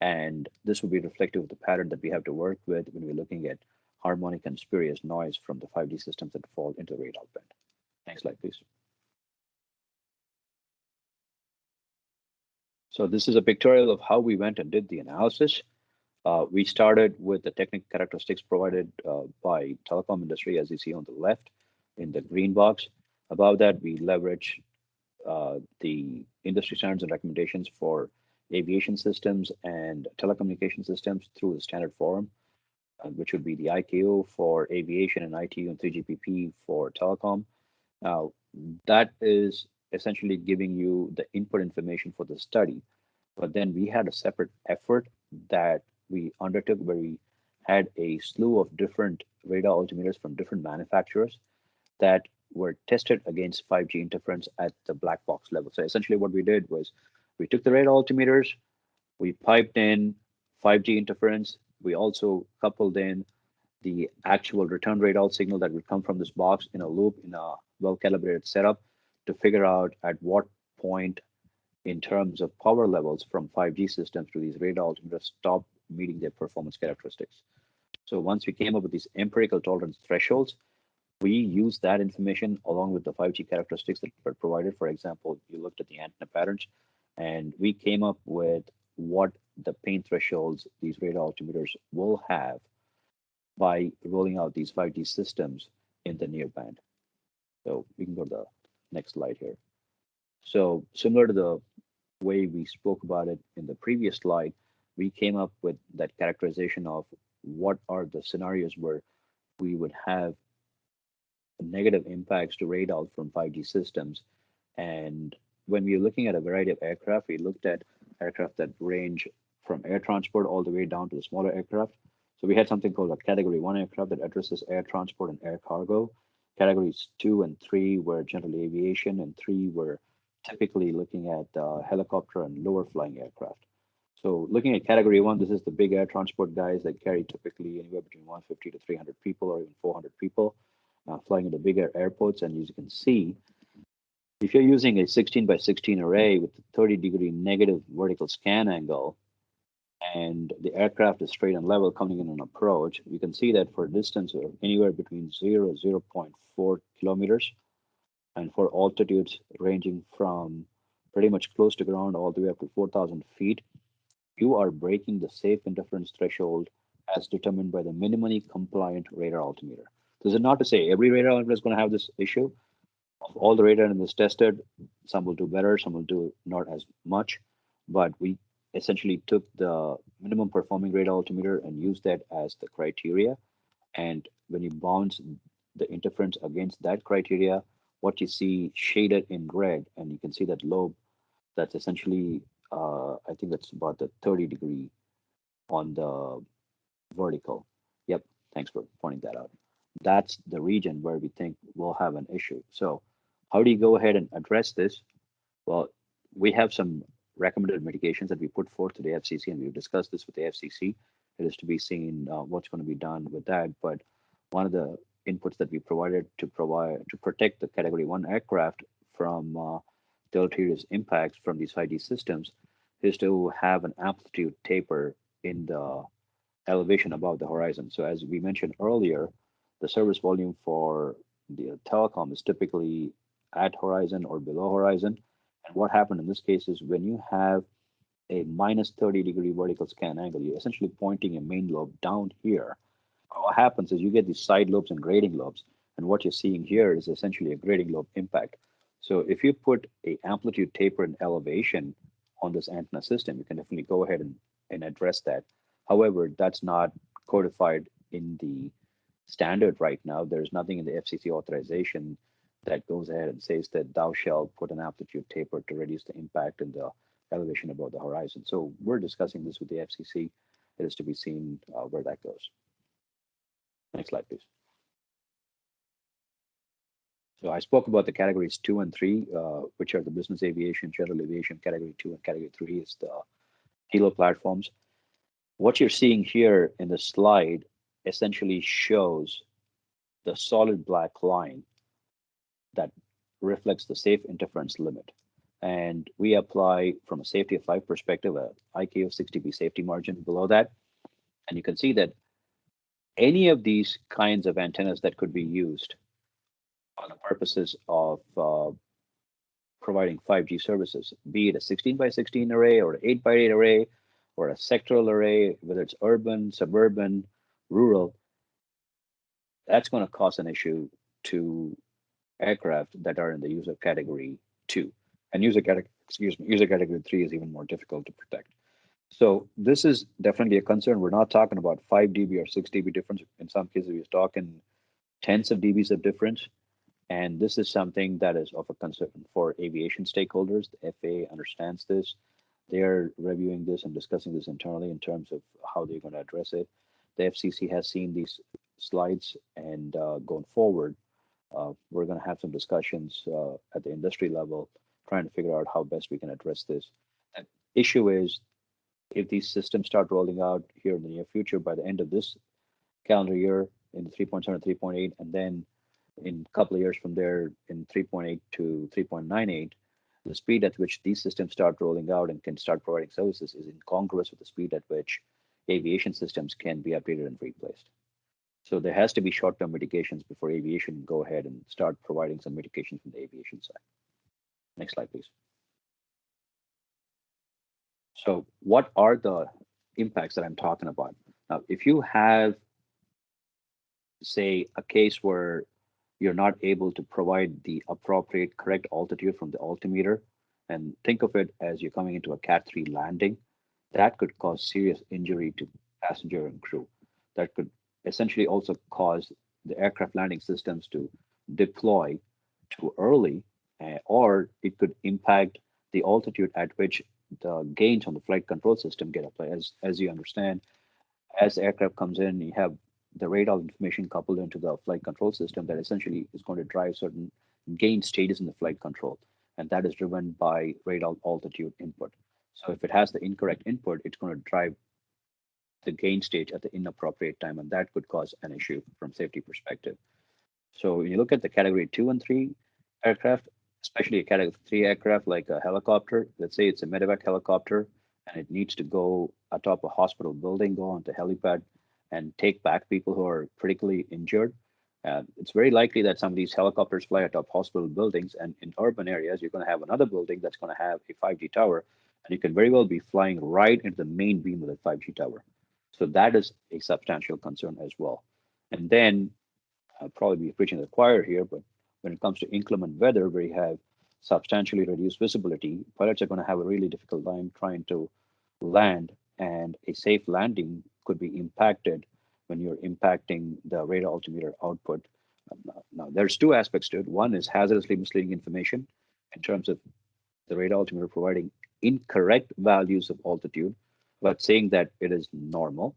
Speaker 5: And this will be reflective of the pattern that we have to work with when we're looking at harmonic and spurious noise from the 5G systems that fall into the radar band. Next slide, please. So this is a pictorial of how we went and did the analysis. Uh, we started with the technical characteristics provided uh, by telecom industry, as you see on the left in the green box. Above that, we leverage uh, the industry standards and recommendations for aviation systems and telecommunication systems through the standard forum, uh, which would be the ICAO for aviation and ITU and 3GPP for telecom. Now, that is essentially giving you the input information for the study. But then we had a separate effort that we undertook where we had a slew of different radar altimeters from different manufacturers that were tested against 5G interference at the black box level. So essentially what we did was we took the radar altimeters, we piped in 5G interference, we also coupled in the actual return radar signal that would come from this box in a loop in a well-calibrated setup to figure out at what point in terms of power levels from 5G systems to these radar altimeters stop meeting their performance characteristics. So once we came up with these empirical tolerance thresholds, we used that information along with the 5G characteristics that were provided. For example, you looked at the antenna patterns, and we came up with what the pain thresholds these radar altimeters will have by rolling out these 5G systems in the near band. So we can go to the next slide here. So similar to the way we spoke about it in the previous slide, we came up with that characterization of what are the scenarios where we would have negative impacts to radar from 5G systems. And when we were looking at a variety of aircraft, we looked at aircraft that range from air transport all the way down to the smaller aircraft. So we had something called a category one aircraft that addresses air transport and air cargo. Categories two and three were general aviation, and three were typically looking at uh, helicopter and lower flying aircraft. So looking at category one, this is the big air transport guys that carry typically anywhere between 150 to 300 people or even 400 people uh, flying into bigger airports. And as you can see, If you're using a 16 by 16 array with a 30 degree negative vertical scan angle, and the aircraft is straight and level coming in an approach, you can see that for a distance of anywhere between 0 and 0.4 kilometers, and for altitudes ranging from pretty much close to ground all the way up to 4,000 feet, you are breaking the safe interference threshold as determined by the minimally compliant radar altimeter. This is not to say every radar altimeter is going to have this issue. Of all the radar this tested, some will do better, some will do not as much, but we essentially took the minimum performing radar altimeter and used that as the criteria. And when you bounce the interference against that criteria, what you see shaded in red, and you can see that lobe, that's essentially, uh, I think that's about the 30 degree on the vertical. Yep, thanks for pointing that out. That's the region where we think we'll have an issue. So how do you go ahead and address this? Well, we have some recommended mitigations that we put forth to the FCC, and we've discussed this with the FCC. It is to be seen uh, what's going to be done with that. But one of the inputs that we provided to provide to protect the Category One aircraft from uh, deleterious impacts from these 5G systems is to have an amplitude taper in the elevation above the horizon. So as we mentioned earlier, the service volume for the telecom is typically at horizon or below horizon. And what happened in this case is when you have a minus 30 degree vertical scan angle, you're essentially pointing a main lobe down here. What happens is you get these side lobes and grating lobes. And what you're seeing here is essentially a grating lobe impact. So if you put a amplitude taper and elevation on this antenna system, you can definitely go ahead and, and address that. However, that's not codified in the standard right now. There's nothing in the FCC authorization that goes ahead and says that thou shalt put an amplitude taper to reduce the impact in the elevation above the horizon. So we're discussing this with the FCC. It is to be seen uh, where that goes. Next slide, please. So I spoke about the categories two and three, uh, which are the business aviation, general aviation, category two, and category three is the helo platforms. What you're seeing here in the slide essentially shows the solid black line that reflects the safe interference limit. And we apply from a safety of flight perspective, a IK of 6 dB safety margin below that. And you can see that any of these kinds of antennas that could be used for the purposes of uh, providing 5G services, be it a 16 by 16 array or an 8 by 8 array or a sectoral array, whether it's urban, suburban, rural, that's going to cause an issue to aircraft that are in the user category two. And user category, excuse me, user category three is even more difficult to protect. So this is definitely a concern. We're not talking about 5 dB or 6 dB difference. In some cases, we're talking tens of dBs of difference. And this is something that is of a concern for aviation stakeholders. The FAA understands this. They're reviewing this and discussing this internally in terms of how they're going to address it. The FCC has seen these slides and uh, going forward, uh, we're going to have some discussions uh, at the industry level, trying to figure out how best we can address this. The issue is if these systems start rolling out here in the near future by the end of this calendar year in 3.7 and 3.8, and then in a couple of years from there in 3.8 to 3.98, the speed at which these systems start rolling out and can start providing services is incongruous with the speed at which aviation systems can be updated and replaced. So there has to be short-term mitigations before aviation go ahead and start providing some mitigation from the aviation side. Next slide, please. So what are the impacts that I'm talking about? Now, if you have, say, a case where you're not able to provide the appropriate correct altitude from the altimeter, and think of it as you're coming into a Cat 3 landing, that could cause serious injury to passenger and crew. That could essentially also cause the aircraft landing systems to deploy too early, uh, or it could impact the altitude at which the gains on the flight control system get applied. As, as you understand, as the aircraft comes in, you have the radar information coupled into the flight control system that essentially is going to drive certain gain stages in the flight control. And that is driven by radar altitude input. So if it has the incorrect input, it's going to drive the gain stage at the inappropriate time, and that could cause an issue from safety perspective. So when you look at the category two and three aircraft, especially a category three aircraft like a helicopter. Let's say it's a medevac helicopter and it needs to go atop a hospital building, go onto helipad and take back people who are critically injured. Uh, it's very likely that some of these helicopters fly atop hospital buildings and in urban areas, you're going to have another building that's going to have a 5G tower and you can very well be flying right into the main beam of the 5G tower. So that is a substantial concern as well. And then I'll probably be preaching the choir here, but when it comes to inclement weather, where you have substantially reduced visibility, pilots are going to have a really difficult time trying to land, and a safe landing could be impacted when you're impacting the radar altimeter output. Um, now, there's two aspects to it. One is hazardously misleading information in terms of the radar altimeter providing incorrect values of altitude, but saying that it is normal,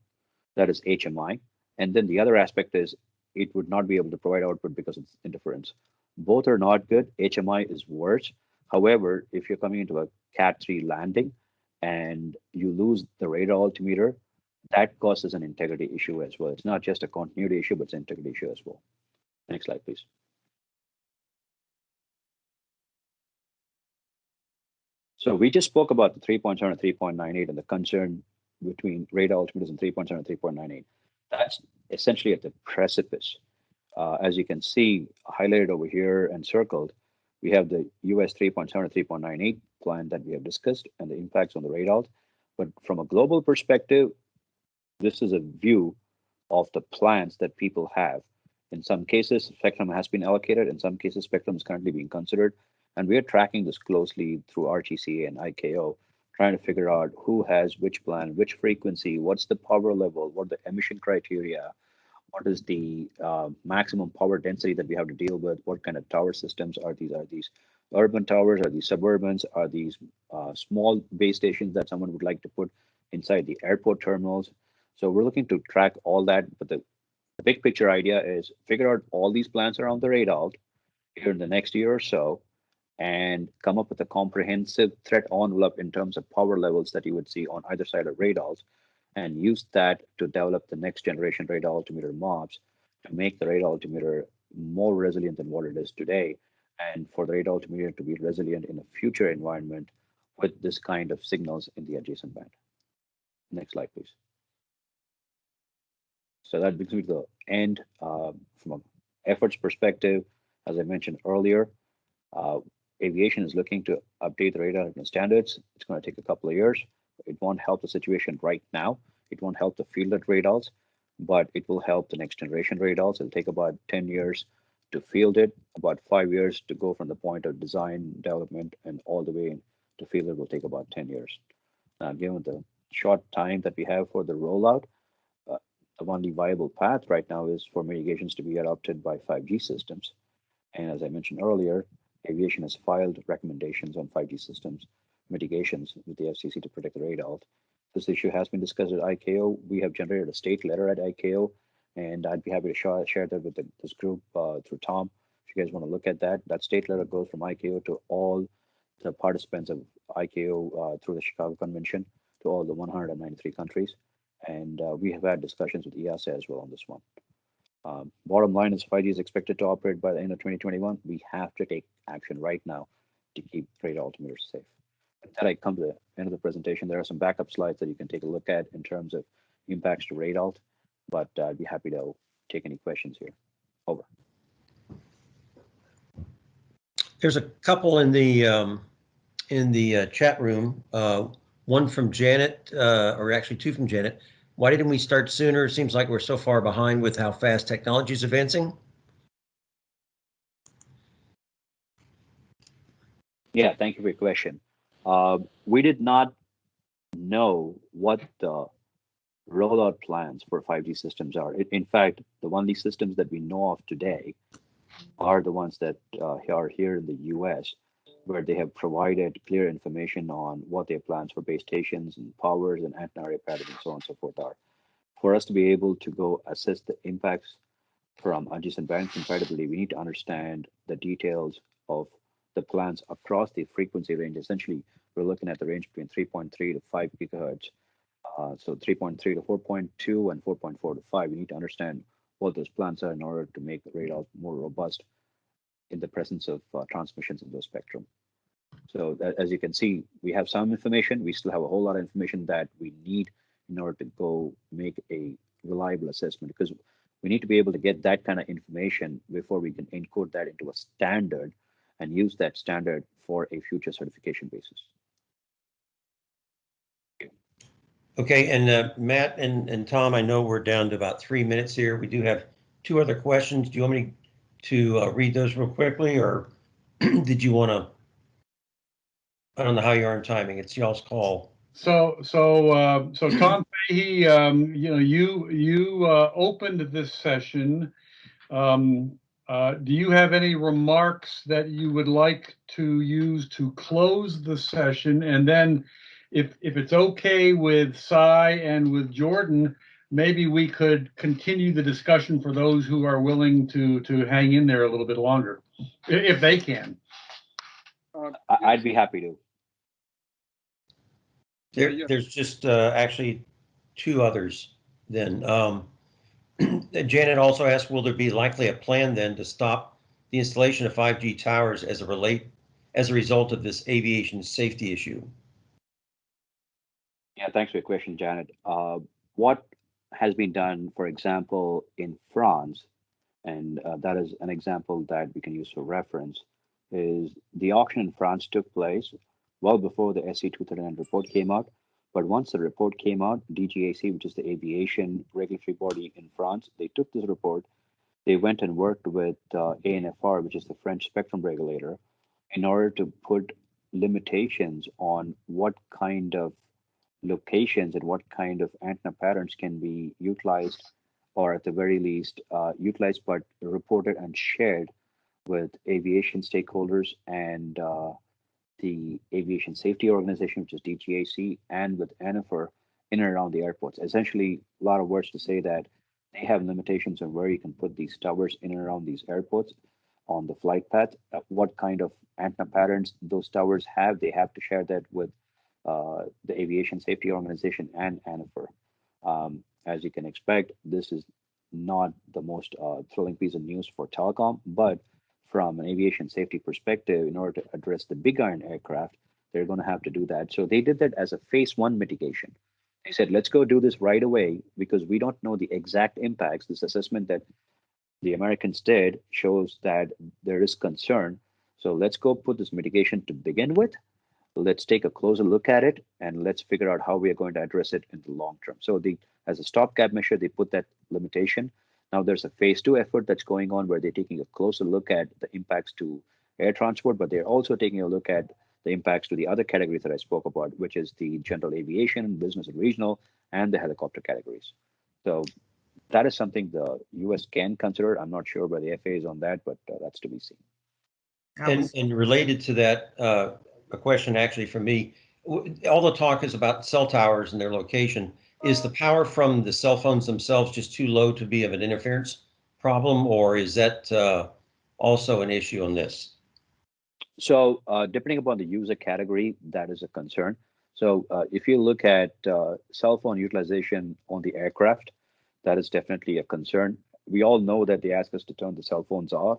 Speaker 5: that is HMI. And then the other aspect is it would not be able to provide output because of interference. Both are not good. HMI is worse. However, if you're coming into a Cat 3 landing and you lose the radar altimeter, that causes an integrity issue as well. It's not just a continuity issue, but it's an integrity issue as well. Next slide, please. So we just spoke about the 3.7 and 3.98 and the concern between radar altimeters and 3.7 and 3.98. That's essentially at the precipice. Uh, as you can see, highlighted over here and circled, we have the US 3.7 and 3.98 plan that we have discussed and the impacts on the radar. But from a global perspective, this is a view of the plans that people have. In some cases, spectrum has been allocated. In some cases, spectrum is currently being considered. And we are tracking this closely through RTCA and ICAO, trying to figure out who has which plan, which frequency, what's the power level, what the emission criteria, what is the uh, maximum power density that we have to deal with, what kind of tower systems are these? Are these urban towers? Are these suburbans? Are these uh, small base stations that someone would like to put inside the airport terminals? So we're looking to track all that, but the, big picture idea is figure out all these plans around the radar here in the next year or so, and come up with a comprehensive threat envelope in terms of power levels that you would see on either side of radars and use that to develop the next generation radar altimeter MOPS to make the radar altimeter more resilient than what it is today and for the radar altimeter to be resilient in a future environment with this kind of signals in the adjacent band. Next slide, please. So that brings me to the end uh, from an efforts perspective. As I mentioned earlier, uh, aviation is looking to update the radar standards. It's going to take a couple of years. It won't help the situation right now. It won't help the fielded radars, but it will help the next generation radars. It'll take about 10 years to field it, about five years to go from the point of design, development, and all the way to field it will take about 10 years. Now, given the short time that we have for the rollout, the only viable path right now is for mitigations to be adopted by 5G systems. And as I mentioned earlier, aviation has filed recommendations on 5G systems mitigations with the FCC to protect the radar. This issue has been discussed at ICAO. We have generated a state letter at ICAO, and I'd be happy to share, share that with the, this group uh, through Tom. If you guys want to look at that, that state letter goes from ICAO to all the participants of ICAO uh, through the Chicago Convention to all the 193 countries. And uh, we have had discussions with EASA as well on this one. Um, bottom line is 5G is expected to operate by the end of 2021. We have to take action right now to keep radar altimeters safe. With that, I come to the end of the presentation. There are some backup slides that you can take a look at in terms of impacts to radar, but uh, I'd be happy to take any questions here. Over.
Speaker 7: There's a couple in the um, in the uh, chat room. Uh, one from Janet, uh, or actually two from Janet. Why didn't we start sooner? It seems like we're so far behind with how fast technology is advancing.
Speaker 5: Yeah, thank you for your question. Uh, we did not know what the rollout plans for 5G systems are. In fact, the only systems that we know of today are the ones that uh, are here in the US, where they have provided clear information on what their plans for base stations and powers and antenna patterns and so on and so forth are. For us to be able to go assess the impacts from adjacent band compatibility, we need to understand the details of the plans across the frequency range. Essentially, we're looking at the range between 3.3 to 5 gigahertz. Uh, so 3.3 to 4.2 and 4.4 to 5. We need to understand what those plans are in order to make the radar more robust in the presence of uh, transmissions in those spectrum. So as you can see, we have some information. We still have a whole lot of information that we need in order to go make a reliable assessment because we need to be able to get that kind of information before we can encode that into a standard and use that standard for a future certification basis.
Speaker 7: Okay, and uh, Matt and, and Tom, I know we're down to about three minutes here. We do have two other questions. Do you want me to uh, read those real quickly, or did you want to? I don't know how you are in timing. It's y'all's call.
Speaker 1: So, so, uh, so Tom Fahey, um, you know, you, you, uh, opened this session. Um, uh, do you have any remarks that you would like to use to close the session? And then if, if it's okay with Sai and with Jordan, maybe we could continue the discussion for those who are willing to, to hang in there a little bit longer, if they can.
Speaker 4: Uh,
Speaker 5: I- I'd be happy to.
Speaker 7: There,
Speaker 4: Yeah, yeah.
Speaker 7: there's just uh, actually two others then. Um, Janet also asked, will there be likely a plan then to stop the installation of 5G towers as a relate, as a result of this aviation safety issue?
Speaker 5: Yeah, thanks for your question, Janet. Uh, what has been done, for example, in France, and uh, that is an example that we can use for reference, is the auction in France took place well before the SC 239 report came out. But once the report came out, DGAC, which is the aviation regulatory body in France, they took this report, they went and worked with uh, ANFR, which is the French spectrum regulator, in order to put limitations on what kind of locations and what kind of antenna patterns can be utilized or at the very least uh, utilized but reported and shared with aviation stakeholders and uh, the aviation safety organization which is DGAC and with ANFR in and around the airports. Essentially a lot of words to say that they have limitations on where you can put these towers in and around these airports on the flight path. Uh, what kind of antenna patterns those towers have they have to share that with uh, the Aviation Safety Organization and ANFR. Um, as you can expect, this is not the most uh, thrilling piece of news for telecom, but from an aviation safety perspective, in order to address the big iron aircraft, they're going to have to do that. So they did that as a phase one mitigation. They said, let's go do this right away because we don't know the exact impacts. This assessment that the Americans did shows that there is concern. So let's go put this mitigation to begin with let's take a closer look at it and let's figure out how we are going to address it in the long term. So the as a stopgap measure, they put that limitation. Now there's a phase two effort that's going on where they're taking a closer look at the impacts to air transport, but they're also taking a look at the impacts to the other categories that I spoke about, which is the general aviation, business and regional, and the helicopter categories. So that is something the US can consider. I'm not sure where the FAA is on that, but uh, that's to be seen.
Speaker 7: And, and related to that, uh, a question actually from me, all the talk is about cell towers and their location. Is the power from the cell phones themselves just too low to be of an interference problem, or is that uh, also an issue on this?
Speaker 5: So uh, depending upon the user category, that is a concern. So uh, if you look at uh, cell phone utilization on the aircraft, that is definitely a concern. We all know that they ask us to turn the cell phones off.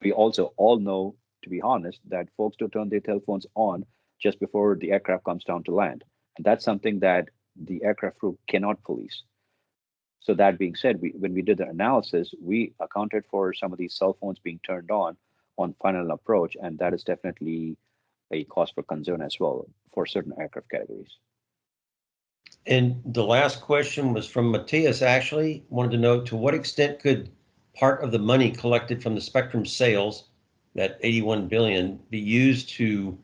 Speaker 5: We also all know, to be honest, that folks do turn their telephones on just before the aircraft comes down to land. And that's something that the aircraft crew cannot police. So that being said, we, when we did the analysis, we accounted for some of these cell phones being turned on on final approach, and that is definitely a cause for concern as well for certain aircraft categories.
Speaker 7: And the last question was from Matthias actually wanted to know to what extent could part of the money collected from the spectrum sales, that 81 billion, be used to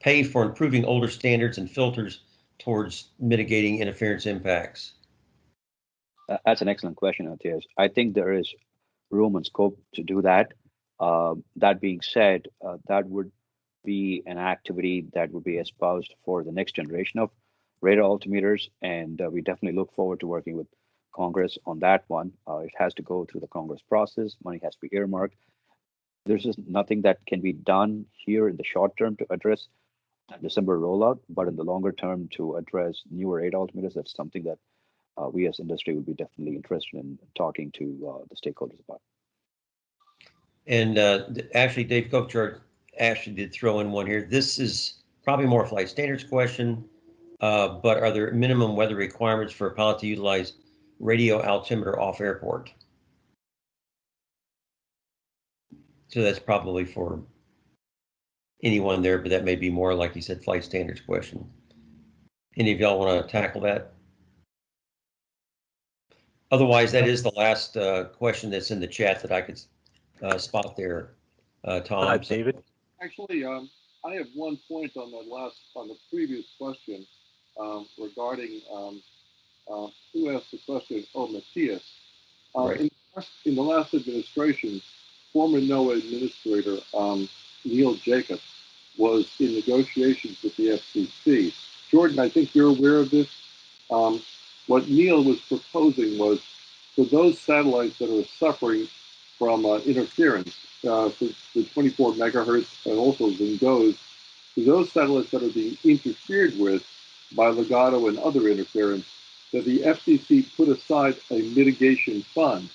Speaker 7: pay for improving older standards and filters towards mitigating interference impacts?
Speaker 5: Uh, That's an excellent question, Matthias. I think there is room and scope to do that. Uh, that being said, uh, that would be an activity that would be espoused for the next generation of radar altimeters, and uh, we definitely look forward to working with Congress on that one. Uh, it has to go through the Congress process. Money has to be earmarked. There's just nothing that can be done here in the short term to address the December rollout, but in the longer term to address newer altimeters, that's something that uh, we as industry would be definitely interested in talking to uh, the stakeholders about.
Speaker 7: And uh, actually, Dave Kupchar actually did throw in one here. This is probably more flight standards question. Uh, but are there minimum weather requirements for a pilot to utilize radio altimeter off airport? So that's probably for anyone there, but that may be more, like you said, flight standards question. Any of y'all want to tackle that? Otherwise, that is the last uh, question that's in the chat that I could uh, spot there, uh, Tom.
Speaker 8: Uh, David?
Speaker 4: Actually, um, I have one point on the last, on the previous question, um, regarding, um, uh, who asked the question? Oh, Matthias. Uh,
Speaker 7: Right.
Speaker 4: in, in the last administration, former NOAA administrator, um, Neil Jacobs was in negotiations with the FCC. Jordan, I think you're aware of this. Um, what Neil was proposing was for those satellites that are suffering from uh, interference, uh, for the 24 megahertz and also Zingos, for those satellites that are being interfered with by Ligado and other interference, that the FCC put aside a mitigation fund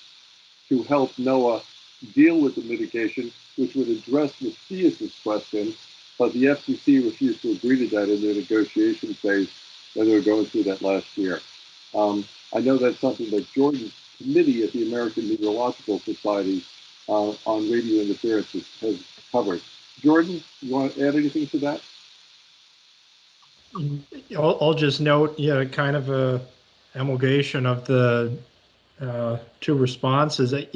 Speaker 4: to help NOAA deal with the mitigation, which would address Matthias's question, but the FCC refused to agree to that in their negotiation phase when they were going through that last year. Um, I know that's something that Jordan's committee at the American Meteorological Society uh, on radio interference has, covered. Jordan, you want to add anything to that?
Speaker 2: I'll, I'll just note, yeah, kind of a emulgation of the uh, two responses. It,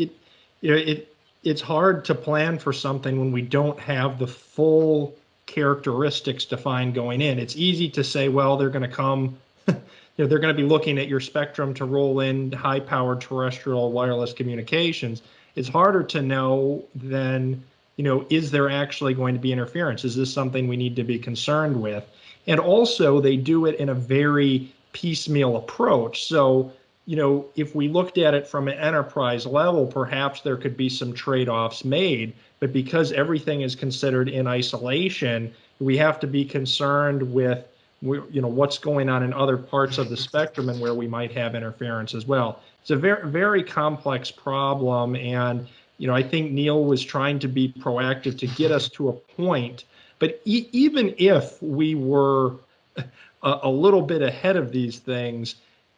Speaker 2: you know, it, it's hard to plan for something when we don't have the full characteristics defined going in. It's easy to say, well, they're going to come, you know, they're going to be looking at your spectrum to roll in high-powered terrestrial wireless communications. It's harder to know than, you know, is there actually going to be interference? Is this something we need to be concerned with? And also, they do it in a very piecemeal approach. So, you know, if we looked at it from an enterprise level, perhaps there could be some trade offs made. But because everything is considered in isolation, we have to be concerned with, you know, what's going on in other parts of the spectrum and where we might have interference as well. It's a very, very complex problem. And, you know, I think Neil was trying to be proactive to get us to a point but e- even if we were a, a, little bit ahead of these things,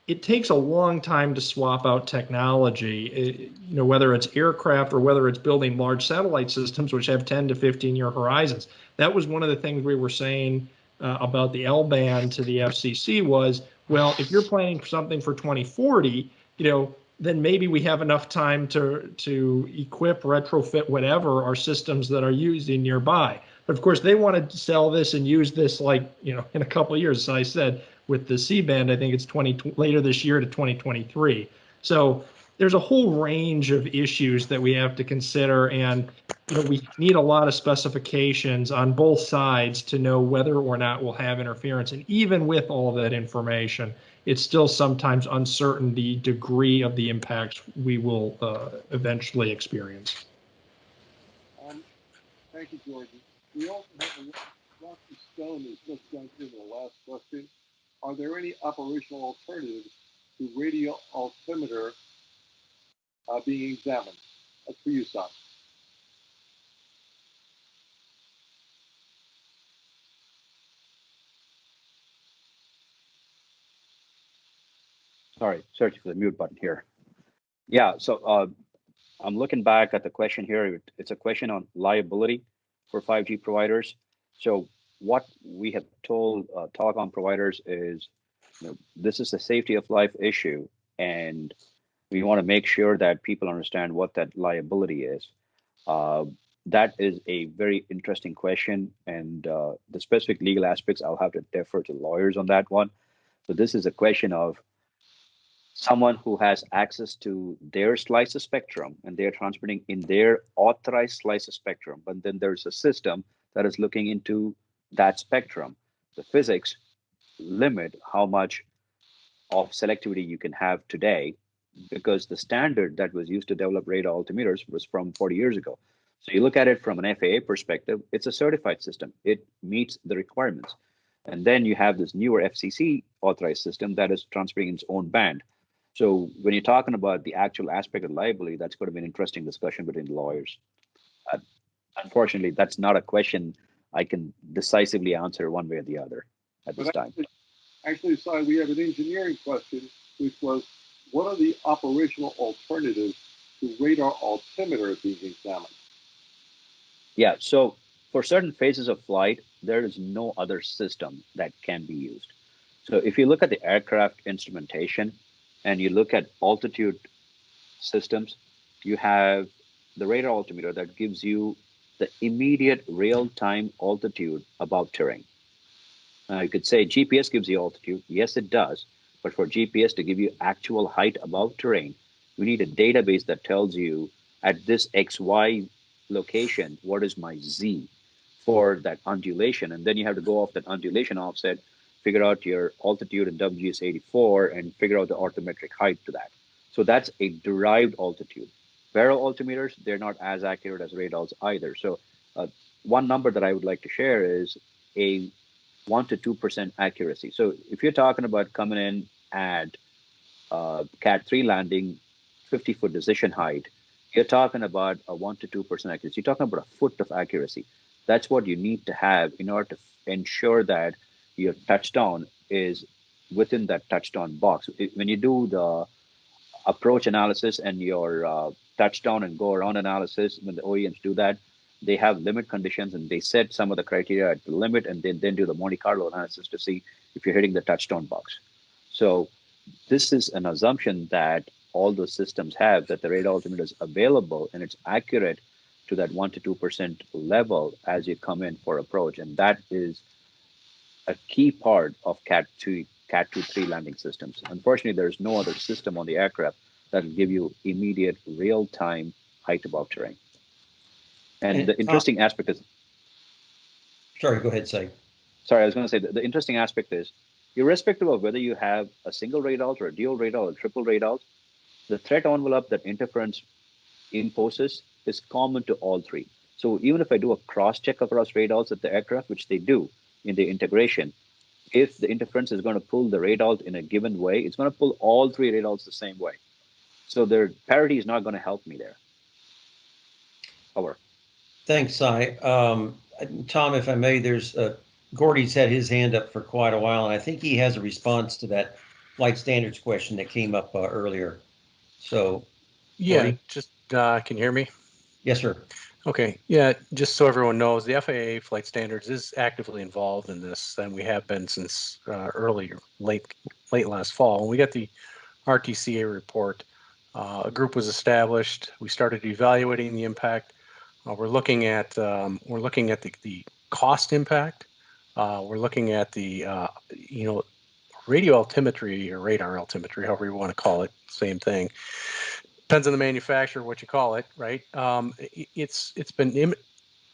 Speaker 2: it takes a long time to swap out technology. It, you know, whether it's aircraft or whether it's building large satellite systems, which have 10 to 15 year horizons. That was one of the things we were saying uh, about the L band to the FCC was, well, if you're planning for something for 2040, you know, then maybe we have enough time to to equip, retrofit, whatever our systems that are using nearby. But of course, they want to sell this and use this like, you know, in a couple years. As I said, with the C band, I think it's 20 later this year to 2023. So there's a whole range of issues that we have to consider. And, you know, we need a lot of specifications on both sides to know whether or not we'll have interference. And even with all of that information, it's still sometimes uncertain the degree of the impacts we will uh, eventually experience.
Speaker 4: Um, thank you, Jordan. We also have a Dr. Stone has just jumped in the last question. Are there any operational alternatives to radio altimeter uh, being examined? That's for you, Sam.
Speaker 5: Sorry, searching for the mute button here. Yeah, so uh, I'm looking back at the question here. It's a question on liability for 5G providers. So what we have told uh, telecom providers is, you know, this is a safety of life issue, and we want to make sure that people understand what that liability is. Uh, that is a very interesting question, and uh, the specific legal aspects, I'll have to defer to lawyers on that one. So this is a question of someone who has access to their slice of spectrum and they're transmitting in their authorized slice of spectrum, but then there's a system that is looking into that spectrum. The physics limit how much of selectivity you can have today because the standard that was used to develop radar altimeters was from 40 years ago. So you look at it from an FAA perspective, it's a certified system. It meets the requirements. And then you have this newer FCC authorized system that is transferring its own band. So when you're talking about the actual aspect of liability, that's going to be an interesting discussion between lawyers. Uh, unfortunately, that's not a question I can decisively answer one way or the other at this
Speaker 4: But
Speaker 5: time.
Speaker 4: actually- Actually, Sai, we have an engineering question, which was, what are the operational alternatives to radar altimeter being examined?
Speaker 5: Yeah, so for certain phases of flight, there is no other system that can be used. So if you look at the aircraft instrumentation and you look at altitude systems, you have the radar altimeter that gives you the immediate real-time altitude above terrain. You could say GPS gives you altitude. Yes, it does. But for GPS to give you actual height above terrain, we need a database that tells you at this XY location, what is my Z for that undulation? And then you have to go off that undulation offset, figure out your altitude in WGS 84 and figure out the orthometric height to that. So that's a derived altitude. Baro altimeters, they're not as accurate as radars either. So uh, one number that I would like to share is a one to two percent accuracy. So if you're talking about coming in at uh, Cat three landing, 50 foot decision height, you're talking about a one to two percent accuracy. You're talking about a foot of accuracy. That's what you need to have in order to ensure that your touchdown is within that touchdown box. When you do the approach analysis and your uh, touchdown and go around analysis, when the OEMs do that, they have limit conditions and they set some of the criteria at the limit and then, then do the Monte Carlo analysis to see if you're hitting the touchdown box. So this is an assumption that all those systems have that the radar altimeter is available and it's accurate to that one to two percent level as you come in for approach, and that is a key part of Cat two, Cat two three landing systems. Unfortunately, there is no other system on the aircraft that will give you immediate real time height above terrain. And
Speaker 7: And,
Speaker 5: the
Speaker 7: uh,
Speaker 5: interesting aspect is
Speaker 7: Sorry, go ahead, Sai.
Speaker 5: sorry, I was going to say that the interesting aspect is, irrespective of whether you have a single radar or a dual radar or a triple radar, the threat envelope that interference imposes is common to all three. So even if I do a cross check across radars at the aircraft, which they do in the integration, if the interference is going to pull the radar in a given way, it's going to pull all three radars the same way. So their parity is not going to help me there. Over.
Speaker 7: Thanks, Sai. Um, Tom, if I may, there's, uh, Gordy's had his hand up for quite a while, and I think he has a response to that flight standards question that came up uh, earlier. So,
Speaker 8: Yeah,
Speaker 7: Gordy?
Speaker 8: just, uh, can you hear me?
Speaker 7: yes, sir.
Speaker 8: Okay, yeah, just so everyone knows, the FAA flight standards is actively involved in this, and we have been since uh, early, late, late last fall. When we got the RTCA report, uh, a group was established. We started evaluating the impact. Uh, we're looking at um, we're looking at the, the cost impact. Uh, we're looking at the uh, you know radio altimetry or radar altimetry, however you want to call it, same thing depends on the manufacturer what you call it right um, i- it's it's been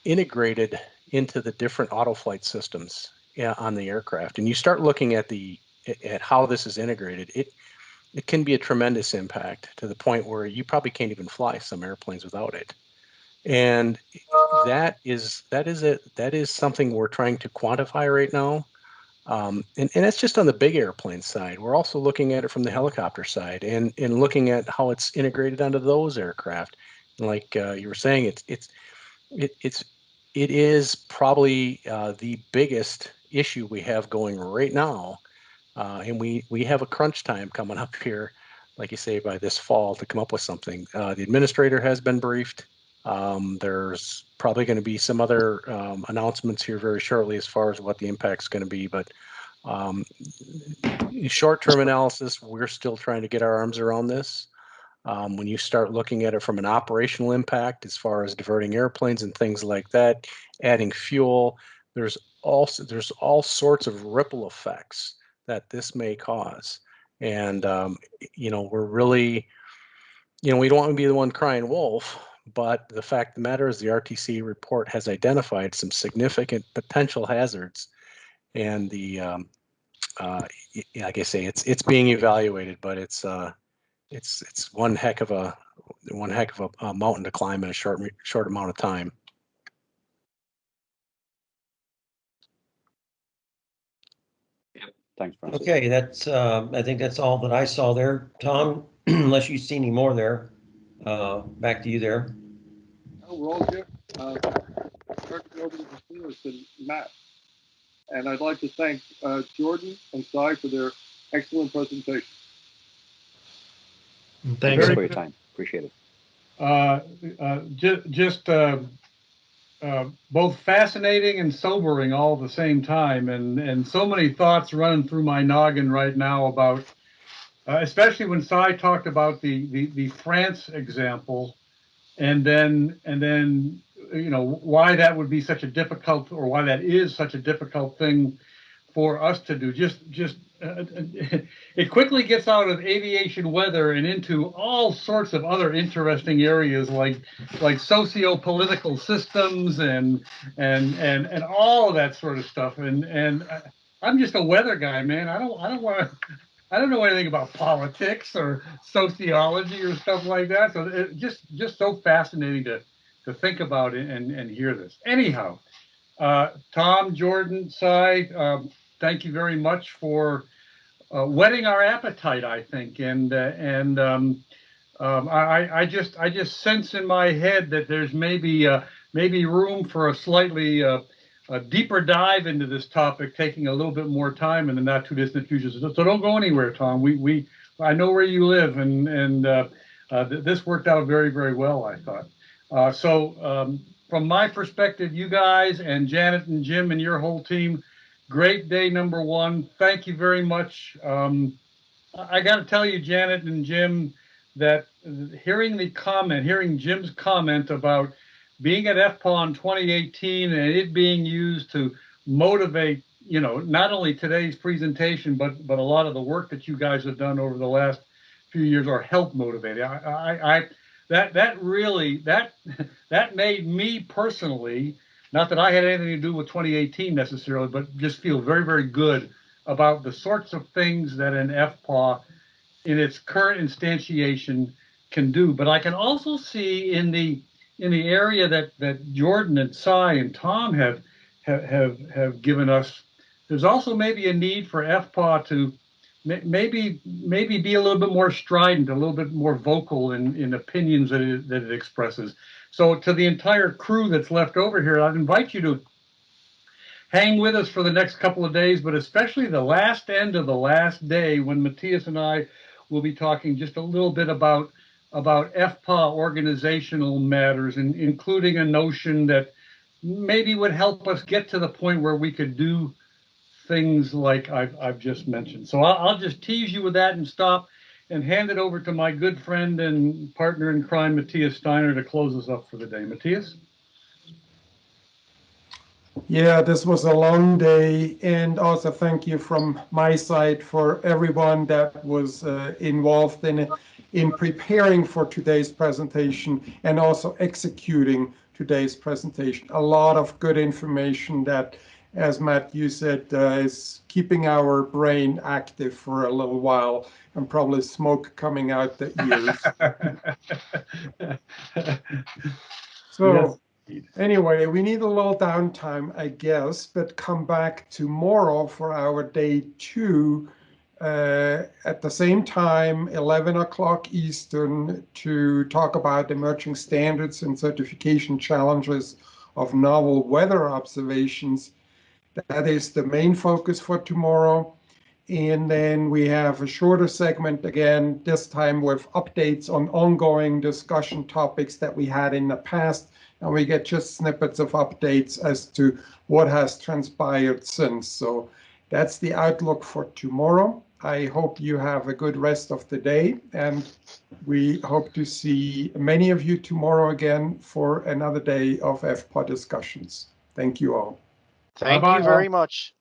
Speaker 8: integrated into the different auto flight systems yeah, on the aircraft and you start looking at the at how this is integrated it it can be a tremendous impact to the point where you probably can't even fly some airplanes without it and that is that is it that is something we're trying to quantify right now um, and, and that's just on the big airplane side. We're also looking at it from the helicopter side and, and looking at how it's integrated onto those aircraft. And like uh, you were saying, it's it's it, it's it is probably uh, the biggest issue we have going right now, uh, and we we have a crunch time coming up here, like you say, by this fall to come up with something. Uh, the administrator has been briefed. Um, there's probably going to be some other um, announcements here very shortly as far as what the impact's going to be, but um, short-term analysis, we're still trying to get our arms around this. Um, when you start looking at it from an operational impact, as far as diverting airplanes and things like that, adding fuel, there's also there's all sorts of ripple effects that this may cause, and um, you know we're really, you know, we don't want to be the one crying wolf, but the fact of the matter is the RTCA report has identified some significant potential hazards, and the um, uh, like I say, it's it's being evaluated, but it's uh, it's it's one heck of a one heck of a, a mountain to climb in a short short amount of time.
Speaker 5: Thanks, Francis.
Speaker 7: Okay, that's, um, I think that's all that I saw there. Tom, unless you see any more there, uh, back to you there.
Speaker 4: Oh, we're all good. uh, over to Matthias and Matt. And I'd like to thank uh, Jordan and Sai for their excellent presentation.
Speaker 2: Thanks.
Speaker 5: Thanks
Speaker 1: Very
Speaker 5: for your
Speaker 1: good.
Speaker 5: time. Appreciate it.
Speaker 1: Uh, uh, ju- just, uh, both fascinating and sobering all the same time, and, and so many thoughts running through my noggin right now about, uh, especially when Sai talked about the, the, the France example, and then, and then, you know, why that would be such a difficult, or why that is such a difficult thing for us to do. Just, just, it quickly gets out of aviation weather and into all sorts of other interesting areas like like socio-political systems and and and and all of that sort of stuff. And and I'm just a weather guy man. I don't I don't want I don't know anything about politics or sociology or stuff like that. So it just just so fascinating to to think about and and hear this. Anyhow uh, Tom Jordan Sai um, thank you very much for uh, whetting our appetite, I think, and uh, and um, um, I, I just I just sense in my head that there's maybe uh, maybe room for a slightly uh, a deeper dive into this topic, taking a little bit more time in the not too distant future. So, so don't go anywhere, Tom. We we I know where you live, and and uh, uh, th- this worked out very very well. I thought. Uh, so um, from my perspective, you guys and Janet and Jim and your whole team great day number one. Thank you very much. Um, I got to tell you, Janet and Jim, that hearing the comment, hearing Jim's comment about being at FPAW in 2018 and it being used to motivate, you know, not only today's presentation, but but a lot of the work that you guys have done over the last few years or help motivate. I, I, I that that really that that made me personally not that I had anything to do with 2018 necessarily, but just feel very, very good about the sorts of things that an FPAW in its current instantiation can do. But I can also see in the in the area that that Jordan and Sai and Tom have have have, have given us, there's also maybe a need for FPAW to maybe maybe be a little bit more strident, a little bit more vocal in, in opinions that it, that it expresses. So to the entire crew that's left over here, I'd invite you to hang with us for the next couple of days, but especially the last end of the last day when Matthias and I will be talking just a little bit about about FPAW organizational matters, and including a notion that maybe would help us get to the point where we could do things like I've, I've just mentioned. So I'll, I'll just tease you with that and stop and hand it over to my good friend and partner in crime, Matthias Steiner, to close us up for the day. Matthias?
Speaker 3: Yeah, this was a long day, and also thank you from my side for everyone that was uh, involved in in preparing for today's presentation and also executing today's presentation. A lot of good information that, as Matt you said, uh, is keeping our brain active for a little while, and probably smoke coming out the ears. So. Anyway, we need a little downtime, I guess, but come back tomorrow for our day two uh, at the same time, 11 o'clock Eastern, to talk about emerging standards and certification challenges of novel weather observations. That is the main focus for tomorrow. And then we have a shorter segment again, this time with updates on ongoing discussion topics that we had in the past and we get just snippets of updates as to what has transpired since. So that's the outlook for tomorrow. I hope you have a good rest of the day, and we hope to see many of you tomorrow again for another day of FPAW discussions. Thank you all.
Speaker 9: Thank
Speaker 1: Bye-bye.
Speaker 9: you very much.